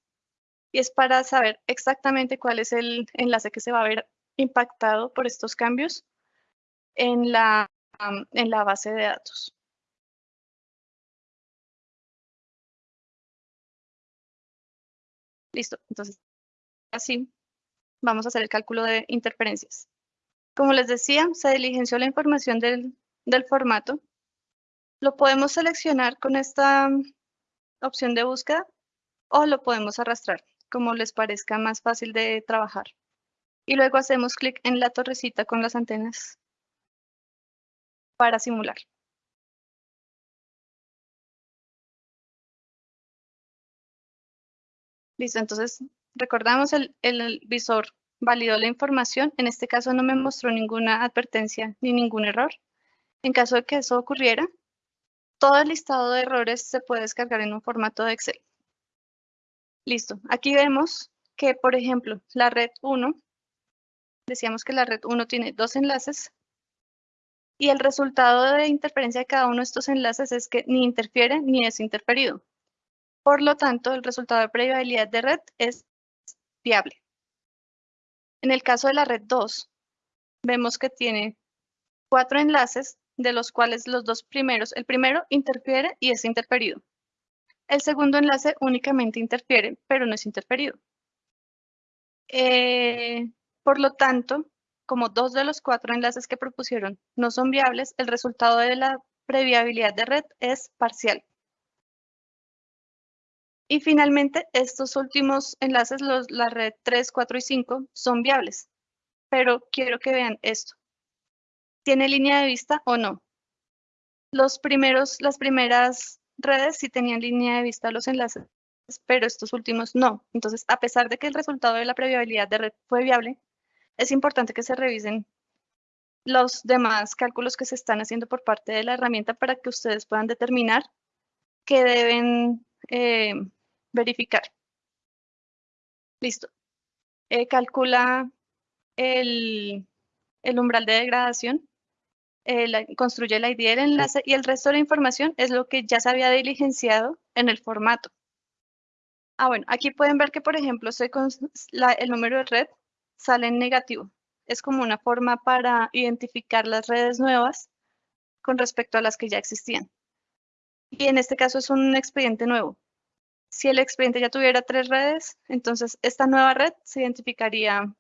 y es para saber exactamente cuál es el enlace que se va a ver impactado por estos cambios en la, en la base de datos. Listo, entonces así vamos a hacer el cálculo de interferencias. Como les decía, se diligenció la información del, del formato. Lo podemos seleccionar con esta mm, opción de búsqueda o lo podemos arrastrar, como les parezca más fácil de trabajar. Y luego hacemos clic en la torrecita con las antenas para simular. Listo, entonces recordamos el, el visor validó la información. En este caso no me mostró ninguna advertencia ni ningún error. En caso de que eso ocurriera, todo el listado de errores se puede descargar en un formato de Excel. Listo. Aquí vemos que, por ejemplo, la red 1, decíamos que la red 1 tiene dos enlaces y el resultado de interferencia de cada uno de estos enlaces es que ni interfiere ni es interferido. Por lo tanto, el resultado de previsibilidad de red es viable. En el caso de la red 2, vemos que tiene cuatro enlaces, de los cuales los dos primeros, el primero interfiere y es interferido. El segundo enlace únicamente interfiere, pero no es interferido. Eh, por lo tanto, como dos de los cuatro enlaces que propusieron no son viables, el resultado de la previabilidad de red es parcial. Y finalmente, estos últimos enlaces, los, la red 3, 4 y 5, son viables. Pero quiero que vean esto. ¿Tiene línea de vista o no? Los primeros, las primeras redes sí tenían línea de vista los enlaces, pero estos últimos no. Entonces, a pesar de que el resultado de la previabilidad de red fue viable, es importante que se revisen los demás cálculos que se están haciendo por parte de la herramienta para que ustedes puedan determinar qué deben eh, verificar. Listo. Eh, calcula el, el, umbral de degradación, eh, la, construye el ID del enlace y el resto de la información es lo que ya se había diligenciado en el formato. Ah, bueno, aquí pueden ver que, por ejemplo, se la, el número de red sale en negativo. Es como una forma para identificar las redes nuevas con respecto a las que ya existían. Y en este caso es un expediente nuevo. Si el expediente ya tuviera tres redes, entonces esta nueva red se identificaría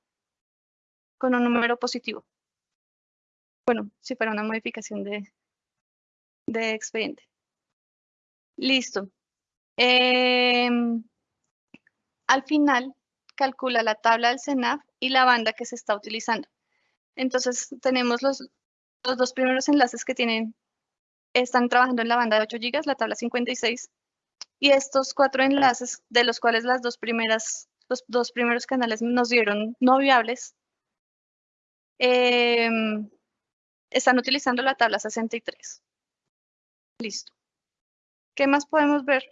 con un número positivo. Bueno, si fuera una modificación de, de expediente. Listo. Eh, al final, calcula la tabla del CENAF y la banda que se está utilizando. Entonces, tenemos los, los dos primeros enlaces que tienen, están trabajando en la banda de 8 GB, la tabla 56, y estos cuatro enlaces, de los cuales las dos primeras, los dos primeros canales nos dieron no viables, eh, están utilizando la tabla 63. Listo. ¿Qué más podemos ver?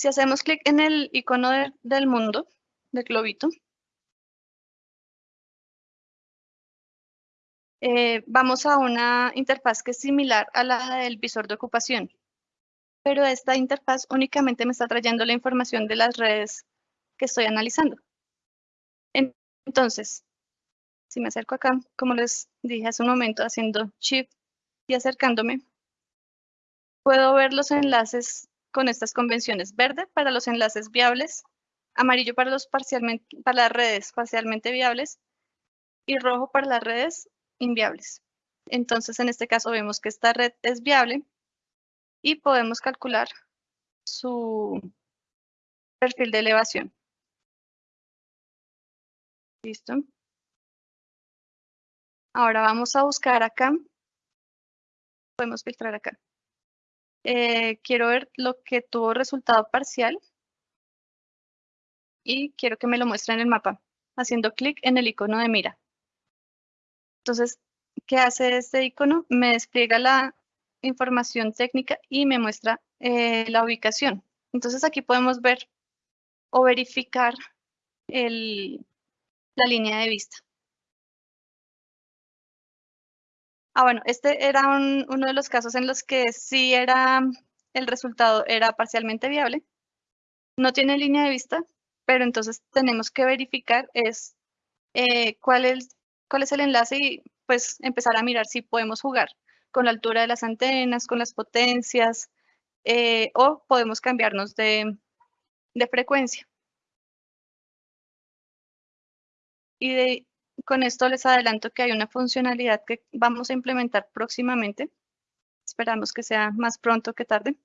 Si hacemos clic en el icono de, del mundo, del globito, eh, vamos a una interfaz que es similar a la del visor de ocupación pero esta interfaz únicamente me está trayendo la información de las redes que estoy analizando. Entonces, si me acerco acá, como les dije hace un momento, haciendo Shift y acercándome, puedo ver los enlaces con estas convenciones. Verde para los enlaces viables, amarillo para, los parcialmente, para las redes parcialmente viables y rojo para las redes inviables. Entonces, en este caso vemos que esta red es viable y podemos calcular su perfil de elevación. Listo. Ahora vamos a buscar acá. Podemos filtrar acá. Eh, quiero ver lo que tuvo resultado parcial y quiero que me lo muestre en el mapa, haciendo clic en el icono de mira. Entonces, ¿qué hace este icono? Me despliega la información técnica y me muestra eh, la ubicación. Entonces aquí podemos ver o verificar la línea de vista. Ah, bueno, este era uno de los casos en los que sí era, el resultado era parcialmente viable. No tiene línea de vista, pero entonces tenemos que verificar es, eh, cuál, es, cuál es el enlace y pues empezar a mirar si podemos jugar con la altura de las antenas, con las potencias, eh, o podemos cambiarnos de, de frecuencia. Y de, con esto les adelanto que hay una funcionalidad que vamos a implementar próximamente. Esperamos que sea más pronto que tarde.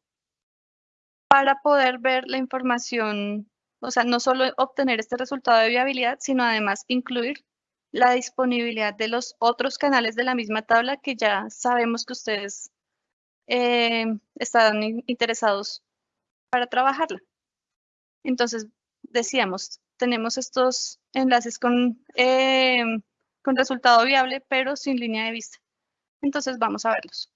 Para poder ver la información, o sea, no solo obtener este resultado de viabilidad, sino además incluir la disponibilidad de los otros canales de la misma tabla que ya sabemos que ustedes eh, están interesados para trabajarla. Entonces, decíamos, tenemos estos enlaces con, eh, con resultado viable, pero sin línea de vista. Entonces vamos a verlos.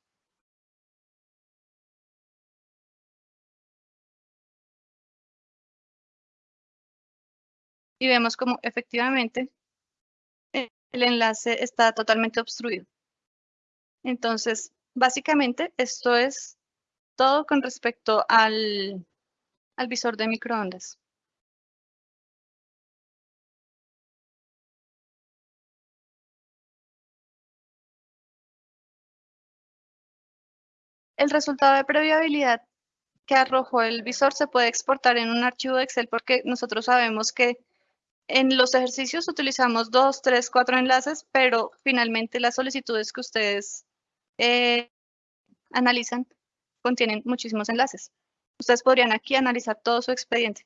Y vemos como efectivamente el enlace está totalmente obstruido. Entonces, básicamente esto es todo con respecto al, al visor de microondas. El resultado de previabilidad que arrojó el visor se puede exportar en un archivo de Excel porque nosotros sabemos que en los ejercicios utilizamos dos, tres, cuatro enlaces, pero finalmente las solicitudes que ustedes eh, analizan contienen muchísimos enlaces. Ustedes podrían aquí analizar todo su expediente.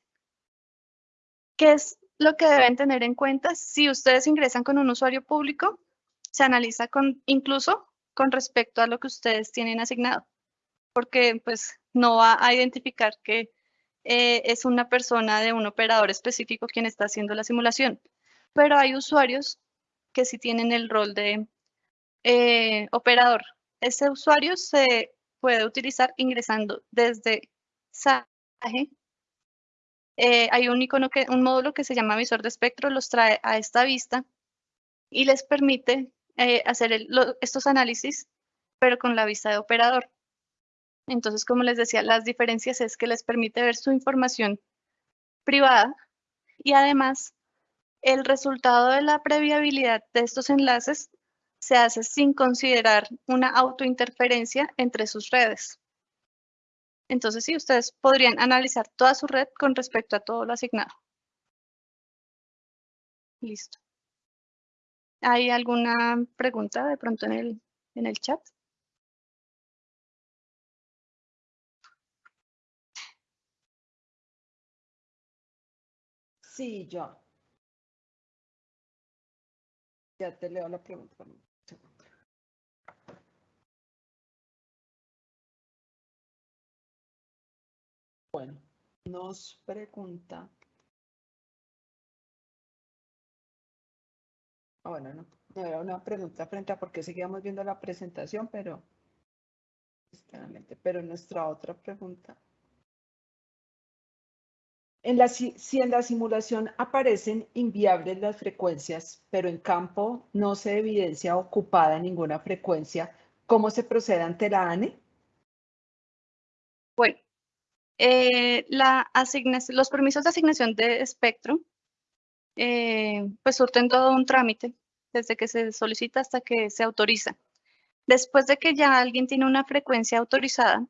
¿Qué es lo que deben tener en cuenta? Si ustedes ingresan con un usuario público, se analiza incluso con respecto a lo que ustedes tienen asignado porque pues no va a identificar que eh, es una persona de un operador específico quien está haciendo la simulación. Pero hay usuarios que sí tienen el rol de eh, operador. Ese usuario se puede utilizar ingresando desde SAGE. Eh, hay un icono que, un módulo que se llama visor de espectro, los trae a esta vista y les permite hacer estos análisis, pero con la vista de operador. Entonces, como les decía, las diferencias es que les permite ver su información privada y además el resultado de la previabilidad de estos enlaces se hace sin considerar una autointerferencia entre sus redes. Entonces, sí, ustedes podrían analizar toda su red con respecto a todo lo asignado. Listo. ¿Hay alguna pregunta de pronto en el, en el chat? Sí, yo. Ya te leo la pregunta. Bueno, nos pregunta. Ah, bueno, no, no era una pregunta frente a por qué seguíamos viendo la presentación, pero, pero nuestra otra pregunta si en la simulación aparecen inviables las frecuencias, pero en campo no se evidencia ocupada ninguna frecuencia, ¿cómo se procede ante la ANE? Bueno, eh, la los permisos de asignación de espectro eh, pues surten todo un trámite desde que se solicita hasta que se autoriza. Después de que ya alguien tiene una frecuencia autorizada,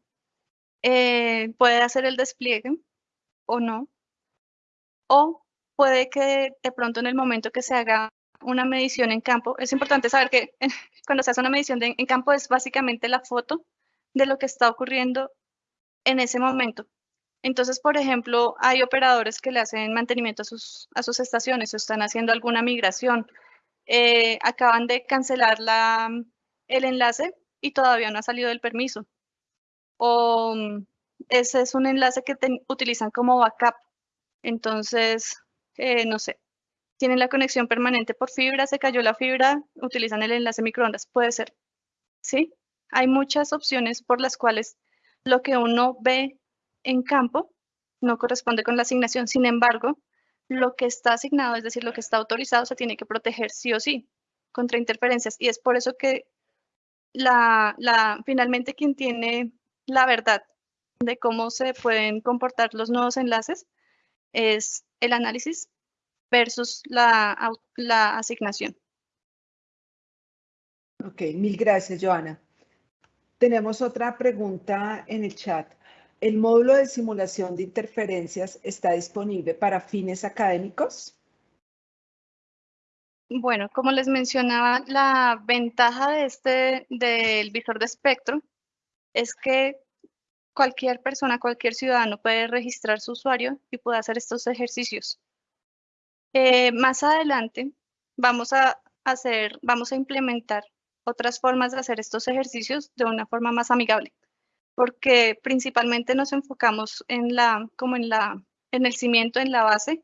eh, puede hacer el despliegue o no, o puede que de pronto en el momento que se haga una medición en campo, es importante saber que cuando se hace una medición en campo es básicamente la foto de lo que está ocurriendo en ese momento. Entonces, por ejemplo, hay operadores que le hacen mantenimiento a sus, a sus estaciones o están haciendo alguna migración. Eh, acaban de cancelar la, el enlace y todavía no ha salido el permiso. o mm, ese es un enlace que utilizan como backup. Entonces, eh, no sé, tienen la conexión permanente por fibra, se cayó la fibra, utilizan el enlace microondas, puede ser. ¿Sí? Hay muchas opciones por las cuales lo que uno ve en campo no corresponde con la asignación. Sin embargo, lo que está asignado, es decir, lo que está autorizado, se tiene que proteger sí o sí contra interferencias. Y es por eso que la, la, finalmente quien tiene la verdad de cómo se pueden comportar los nuevos enlaces es el análisis versus la, la asignación. Ok, mil gracias, Joana. Tenemos otra pregunta en el chat. ¿El módulo de simulación de interferencias está disponible para fines académicos? Bueno, como les mencionaba, la ventaja de este, del visor de espectro es que cualquier persona, cualquier ciudadano puede registrar su usuario y puede hacer estos ejercicios. Eh, más adelante vamos a hacer, vamos a implementar otras formas de hacer estos ejercicios de una forma más amigable, porque principalmente nos enfocamos en la, como en la, en el cimiento, en la base,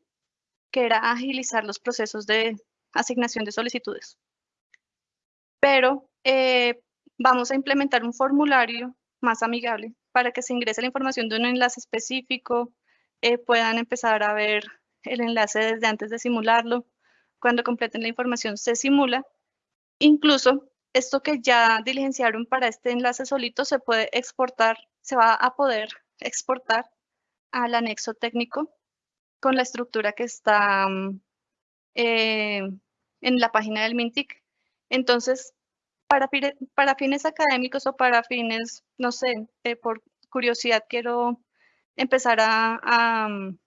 que era agilizar los procesos de asignación de solicitudes. Pero eh, vamos a implementar un formulario más amigable para que se ingrese la información de un enlace específico, eh, puedan empezar a ver el enlace desde antes de simularlo. Cuando completen la información se simula. Incluso esto que ya diligenciaron para este enlace solito se puede exportar, se va a poder exportar al anexo técnico con la estructura que está mm, eh, en la página del MINTIC. Entonces, para, fines académicos o para fines, no sé, eh, por curiosidad quiero empezar a, mm,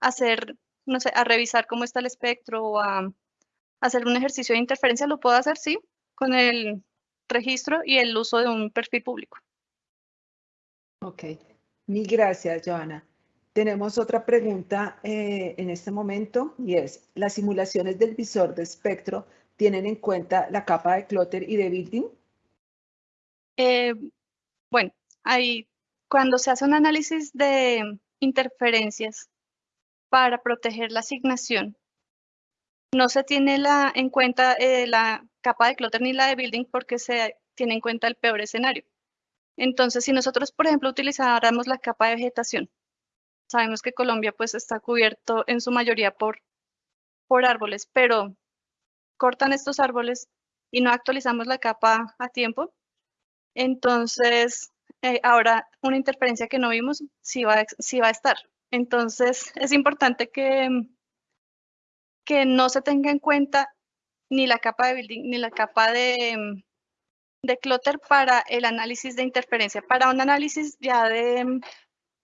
hacer, no sé, a revisar cómo está el espectro o a hacer un ejercicio de interferencia, lo puedo hacer, sí, con el registro y el uso de un perfil público. Ok, mil gracias, Joana. Tenemos otra pregunta eh, en este momento y es, ¿las simulaciones del visor de espectro tienen en cuenta la capa de clutter y de building? Eh, bueno, ahí, cuando se hace un análisis de interferencias para proteger la asignación, no se tiene la, en cuenta eh, la capa de clutter ni la de building porque se tiene en cuenta el peor escenario. Entonces, si nosotros, por ejemplo, utilizáramos la capa de vegetación, Sabemos que Colombia pues está cubierto en su mayoría por, por árboles, pero cortan estos árboles y no actualizamos la capa a tiempo. Entonces, eh, ahora una interferencia que no vimos sí va, sí va a estar. Entonces, es importante que, que no se tenga en cuenta ni la capa de building ni la capa de, de clutter para el análisis de interferencia. Para un análisis ya de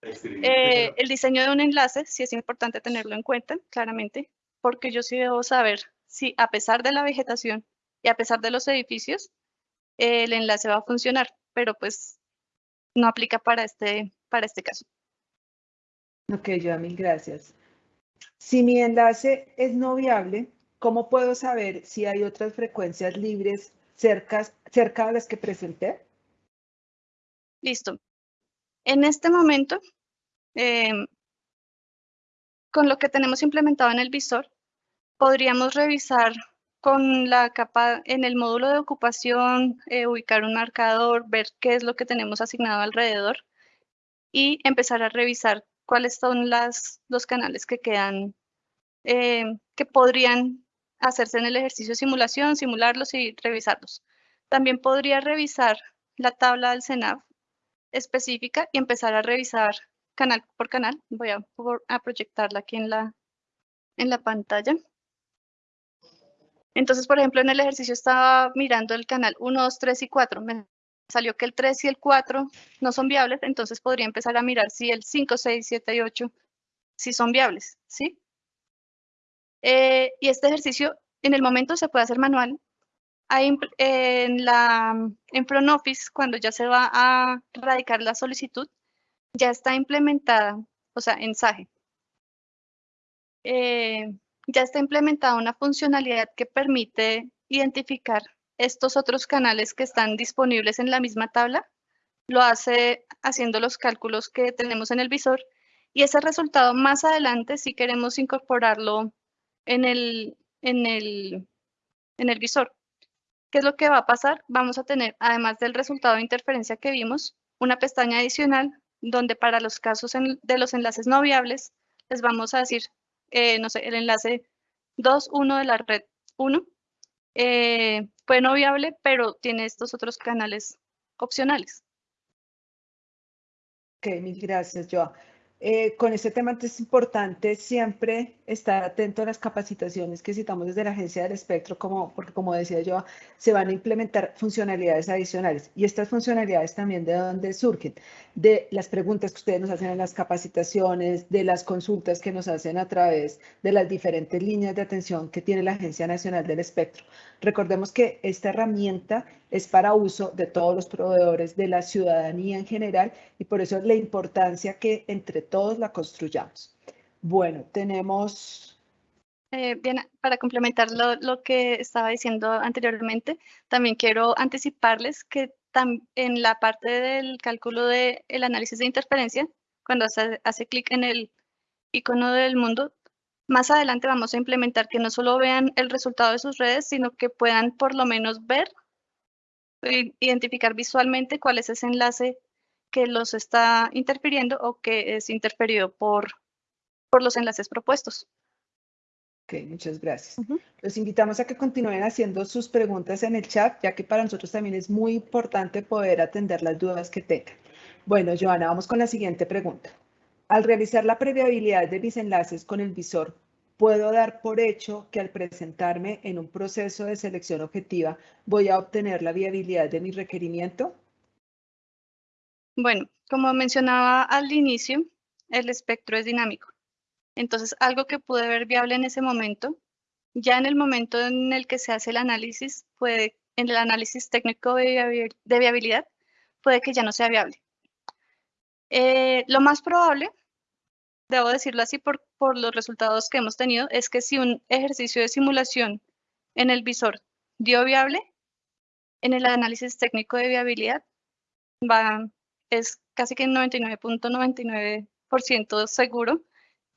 eh, el diseño de un enlace sí es importante tenerlo en cuenta, claramente, porque yo sí debo saber si a pesar de la vegetación y a pesar de los edificios, el enlace va a funcionar, pero pues no aplica para este, para este caso. Ok, yo mil gracias. Si mi enlace es no viable, ¿cómo puedo saber si hay otras frecuencias libres cerca, cerca de las que presenté? Listo. En este momento, em, con lo que tenemos implementado en el visor, podríamos revisar con la capa en el módulo de ocupación, eh, ubicar un marcador, ver qué es lo que tenemos asignado alrededor y empezar a revisar cuáles son las, los canales que quedan, em, que podrían hacerse en el ejercicio de simulación, simularlos y revisarlos. También podría revisar la tabla del CENAF específica y empezar a revisar canal por canal. Voy a, a proyectarla aquí en la, en la pantalla. Entonces, por ejemplo, en el ejercicio estaba mirando el canal 1, 2, 3 y 4. Me salió que el 3 y el 4 no son viables, entonces podría empezar a mirar si el 5, 6, 7 y 8 sí son viables, ¿sí? Eh, y este ejercicio en el momento se puede hacer manual, en, la, en Front Office, cuando ya se va a radicar la solicitud, ya está implementada, o sea, en SAGE, eh, ya está implementada una funcionalidad que permite identificar estos otros canales que están disponibles en la misma tabla lo hace haciendo los cálculos que tenemos en el visor y ese resultado más adelante si queremos incorporarlo en el, en el, en el visor. ¿Qué es lo que va a pasar? Vamos a tener, además del resultado de interferencia que vimos, una pestaña adicional donde para los casos de los enlaces no viables les vamos a decir, eh, no sé, el enlace 2.1 de la red 1 eh, fue no viable, pero tiene estos otros canales opcionales. Ok, mil gracias, Joa. Eh, con este tema es importante siempre estar atento a las capacitaciones que citamos desde la Agencia del Espectro, como, porque como decía yo, se van a implementar funcionalidades adicionales. Y estas funcionalidades también de dónde surgen, de las preguntas que ustedes nos hacen en las capacitaciones, de las consultas que nos hacen a través de las diferentes líneas de atención que tiene la Agencia Nacional del Espectro. Recordemos que esta herramienta es para uso de todos los proveedores, de la ciudadanía en general, y por eso la importancia que entre todos la construyamos. Bueno, tenemos... Eh, bien, para complementar lo, que estaba diciendo anteriormente, también quiero anticiparles que en la parte del cálculo del análisis de interferencia, cuando se hace clic en el icono del mundo, más adelante vamos a implementar que no solo vean el resultado de sus redes, sino que puedan por lo menos ver, e identificar visualmente cuál es ese enlace que los está interfiriendo o que es interferido por, por los enlaces propuestos. Ok, muchas gracias. Los invitamos a que continúen haciendo sus preguntas en el chat, ya que para nosotros también es muy importante poder atender las dudas que tengan. Bueno, Joana, vamos con la siguiente pregunta. Al realizar la previabilidad de mis enlaces con el visor, ¿puedo dar por hecho que al presentarme en un proceso de selección objetiva voy a obtener la viabilidad de mi requerimiento? Bueno, como mencionaba al inicio, el espectro es dinámico. Entonces, algo que pude ver viable en ese momento, ya en el momento en el que se hace el análisis, puede, en el análisis técnico de viabilidad, puede que ya no sea viable. Eh, lo más probable debo decirlo así por, por los resultados que hemos tenido, es que si un ejercicio de simulación en el visor dio viable, en el análisis técnico de viabilidad va, es casi que 99.99% seguro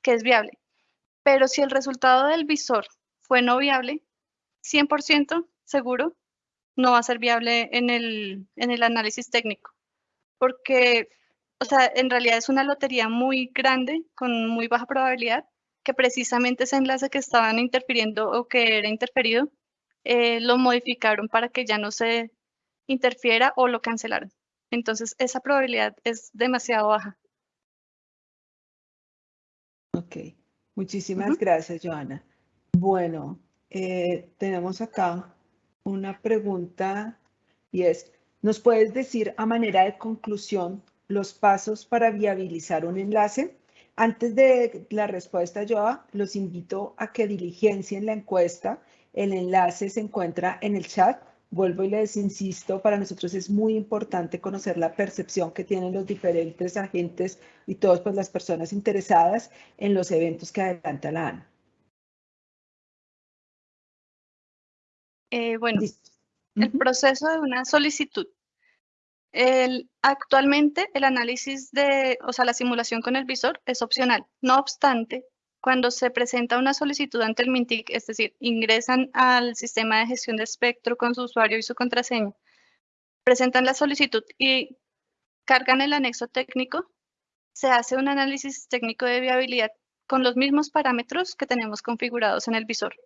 que es viable. Pero si el resultado del visor fue no viable, 100% seguro no va a ser viable en el, en el análisis técnico. Porque o sea, en realidad es una lotería muy grande, con muy baja probabilidad, que precisamente ese enlace que estaban interfiriendo o que era interferido, eh, lo modificaron para que ya no se interfiera o lo cancelaron. Entonces, esa probabilidad es demasiado baja. Ok, muchísimas gracias, Joana. Bueno, eh, tenemos acá una pregunta y es, ¿nos puedes decir a manera de conclusión los pasos para viabilizar un enlace. Antes de la respuesta, yo los invito a que diligencien la encuesta. El enlace se encuentra en el chat. Vuelvo y les insisto, para nosotros es muy importante conocer la percepción que tienen los diferentes agentes y todas pues, las personas interesadas en los eventos que adelanta la ANA. Eh, bueno, el proceso de una solicitud el, actualmente el análisis de, o sea, la simulación con el visor es opcional. No obstante, cuando se presenta una solicitud ante el MINTIC, es decir, ingresan al sistema de gestión de espectro con su usuario y su contraseña, presentan la solicitud y cargan el anexo técnico, se hace un análisis técnico de viabilidad con los mismos parámetros que tenemos configurados en el visor.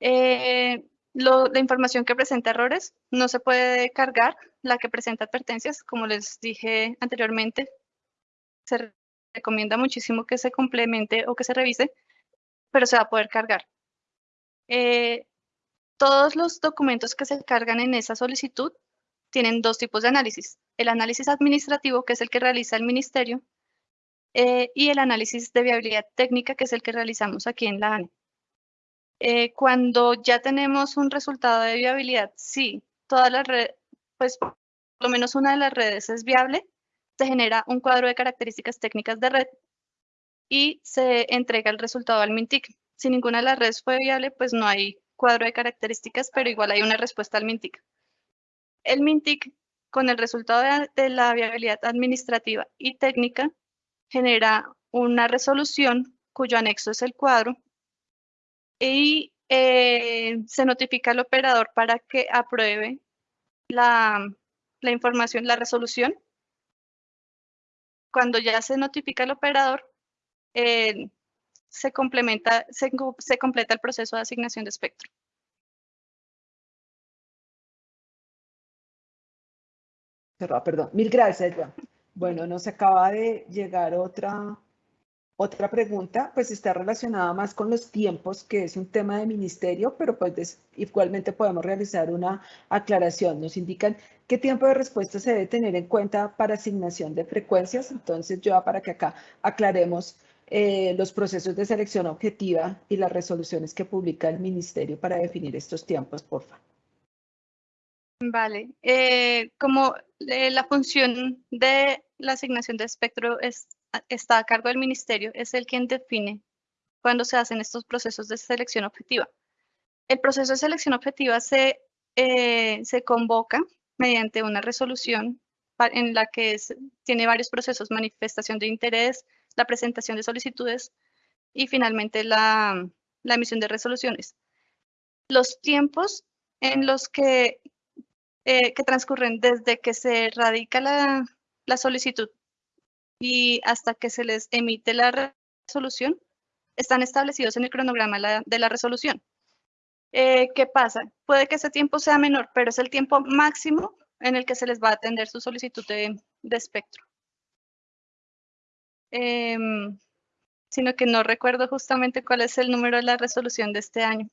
Eh, la información que presenta errores no se puede cargar, la que presenta advertencias, como les dije anteriormente, se recomienda muchísimo que se complemente o que se revise, pero se va a poder cargar. Eh, todos los documentos que se cargan en esa solicitud tienen dos tipos de análisis. El análisis administrativo, que es el que realiza el ministerio, eh, y el análisis de viabilidad técnica, que es el que realizamos aquí en la ANE. Eh, cuando ya tenemos un resultado de viabilidad, sí, todas las redes, pues por lo menos una de las redes es viable, se genera un cuadro de características técnicas de red y se entrega el resultado al MINTIC. Si ninguna de las redes fue viable, pues no hay cuadro de características, pero igual hay una respuesta al MINTIC. El MINTIC con el resultado de, la viabilidad administrativa y técnica, genera una resolución cuyo anexo es el cuadro y eh, se notifica al operador para que apruebe la información, la resolución. Cuando ya se notifica al operador, eh, se, complementa, se, completa el proceso de asignación de espectro. Perdón, mil gracias, Joan. Bueno, nos acaba de llegar otra, otra pregunta, pues está relacionada más con los tiempos, que es un tema de ministerio, pero pues igualmente podemos realizar una aclaración. Nos indican qué tiempo de respuesta se debe tener en cuenta para asignación de frecuencias. Entonces, yo para que acá aclaremos eh, los procesos de selección objetiva y las resoluciones que publica el ministerio para definir estos tiempos, por favor. Vale, eh, como eh, la función de la asignación de espectro es, está a cargo del ministerio, es el quien define cuándo se hacen estos procesos de selección objetiva. El proceso de selección objetiva se, eh, se convoca mediante una resolución en la que tiene varios procesos, manifestación de interés, la presentación de solicitudes y finalmente la, la emisión de resoluciones. Los tiempos en los que eh, que transcurren desde que se radica la, solicitud y hasta que se les emite la resolución, están establecidos en el cronograma de la resolución. Eh, ¿Qué pasa? Puede que ese tiempo sea menor, pero es el tiempo máximo en el que se les va a atender su solicitud de, espectro. Em, sino que no recuerdo justamente cuál es el número de la resolución de este año.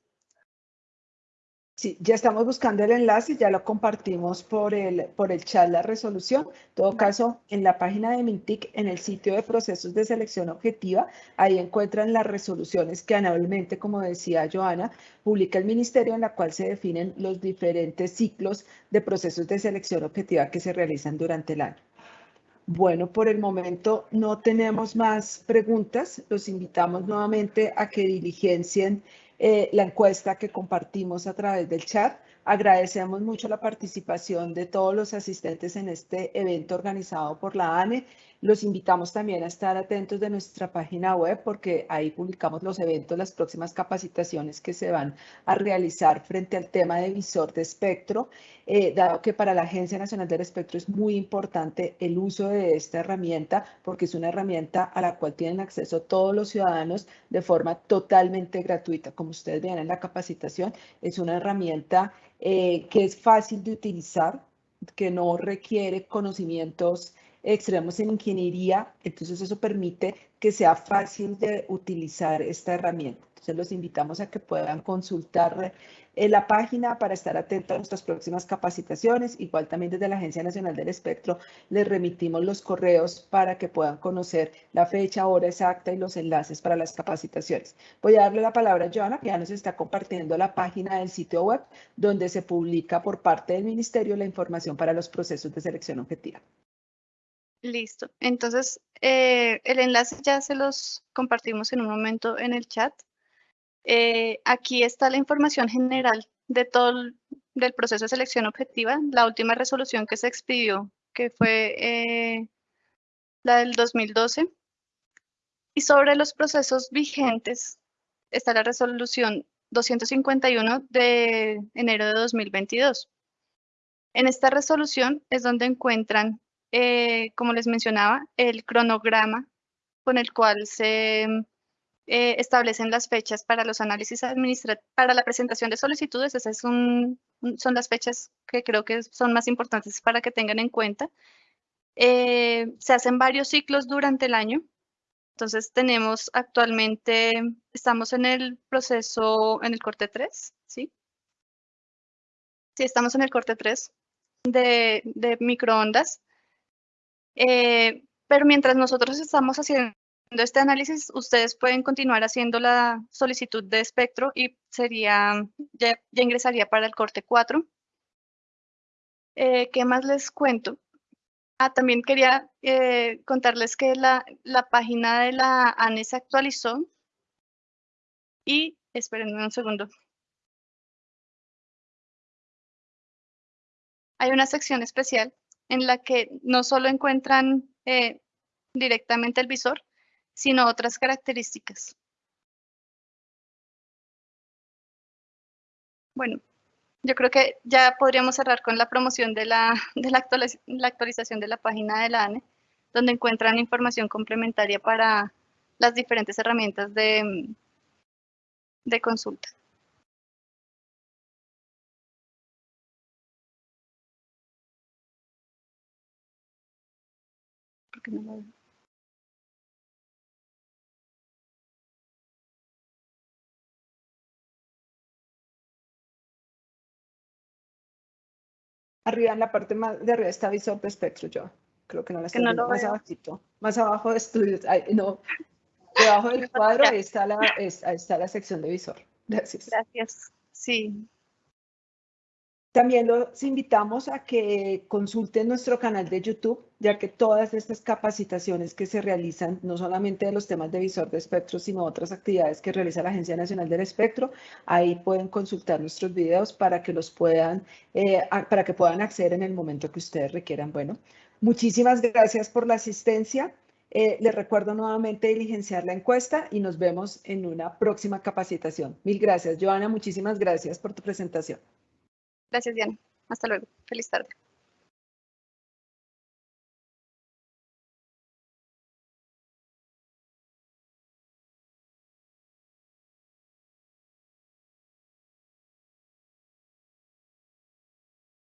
Sí, ya estamos buscando el enlace, ya lo compartimos por el, por el chat la resolución. En todo caso, en la página de Mintic, en el sitio de procesos de selección objetiva, ahí encuentran las resoluciones que anualmente, como decía Joana, publica el ministerio en la cual se definen los diferentes ciclos de procesos de selección objetiva que se realizan durante el año. Bueno, por el momento no tenemos más preguntas. Los invitamos nuevamente a que diligencien eh, la encuesta que compartimos a través del chat. Agradecemos mucho la participación de todos los asistentes en este evento organizado por la ANE los invitamos también a estar atentos de nuestra página web porque ahí publicamos los eventos, las próximas capacitaciones que se van a realizar frente al tema de visor de espectro, eh, dado que para la Agencia Nacional del Espectro es muy importante el uso de esta herramienta porque es una herramienta a la cual tienen acceso todos los ciudadanos de forma totalmente gratuita. Como ustedes ven en la capacitación, es una herramienta eh, que es fácil de utilizar, que no requiere conocimientos extremos en ingeniería, entonces eso permite que sea fácil de utilizar esta herramienta. Entonces los invitamos a que puedan consultar en la página para estar atentos a nuestras próximas capacitaciones. Igual también desde la Agencia Nacional del Espectro les remitimos los correos para que puedan conocer la fecha, hora exacta y los enlaces para las capacitaciones. Voy a darle la palabra a Joana, que ya nos está compartiendo la página del sitio web donde se publica por parte del Ministerio la información para los procesos de selección objetiva. Listo. Entonces, eh, el enlace ya se los compartimos en un momento en el chat. Eh, aquí está la información general de todo el del proceso de selección objetiva, la última resolución que se expidió, que fue eh, la del 2012. Y sobre los procesos vigentes está la resolución 251 de enero de 2022. En esta resolución es donde encuentran eh, como les mencionaba, el cronograma con el cual se eh, establecen las fechas para los análisis administrativos, para la presentación de solicitudes. Esas son, las fechas que creo que son más importantes para que tengan en cuenta. Eh, se hacen varios ciclos durante el año. Entonces tenemos actualmente, estamos en el proceso, en el corte 3, ¿sí? Sí, estamos en el corte 3 de, de microondas. Eh, pero mientras nosotros estamos haciendo este análisis, ustedes pueden continuar haciendo la solicitud de espectro y sería, ya, ingresaría para el corte 4. Eh, ¿Qué más les cuento? Ah, también quería eh, contarles que la, la, página de la ANE se actualizó y, espérenme un segundo. Hay una sección especial en la que no solo encuentran eh, directamente el visor, sino otras características. Bueno, yo creo que ya podríamos cerrar con la promoción de la, de la, actualización de la página de la ANE, donde encuentran información complementaria para las diferentes herramientas de, de consulta. Arriba en la parte más de arriba está visor de espectro, yo creo que no la Que estoy no viendo, lo más abajito, más abajo de estudios, ay, no, debajo del cuadro ahí está la, está la sección de visor. Gracias. Gracias. Sí, También los invitamos a que consulten nuestro canal de YouTube, ya que todas estas capacitaciones que se realizan, no solamente de los temas de visor de espectro, sino otras actividades que realiza la Agencia Nacional del Espectro, ahí pueden consultar nuestros videos para que los puedan, eh, para que puedan acceder en el momento que ustedes requieran. Bueno, muchísimas gracias por la asistencia. Eh, les recuerdo nuevamente diligenciar la encuesta y nos vemos en una próxima capacitación. Mil gracias. Joana, muchísimas gracias por tu presentación. Gracias Diana. Hasta luego. Feliz tarde.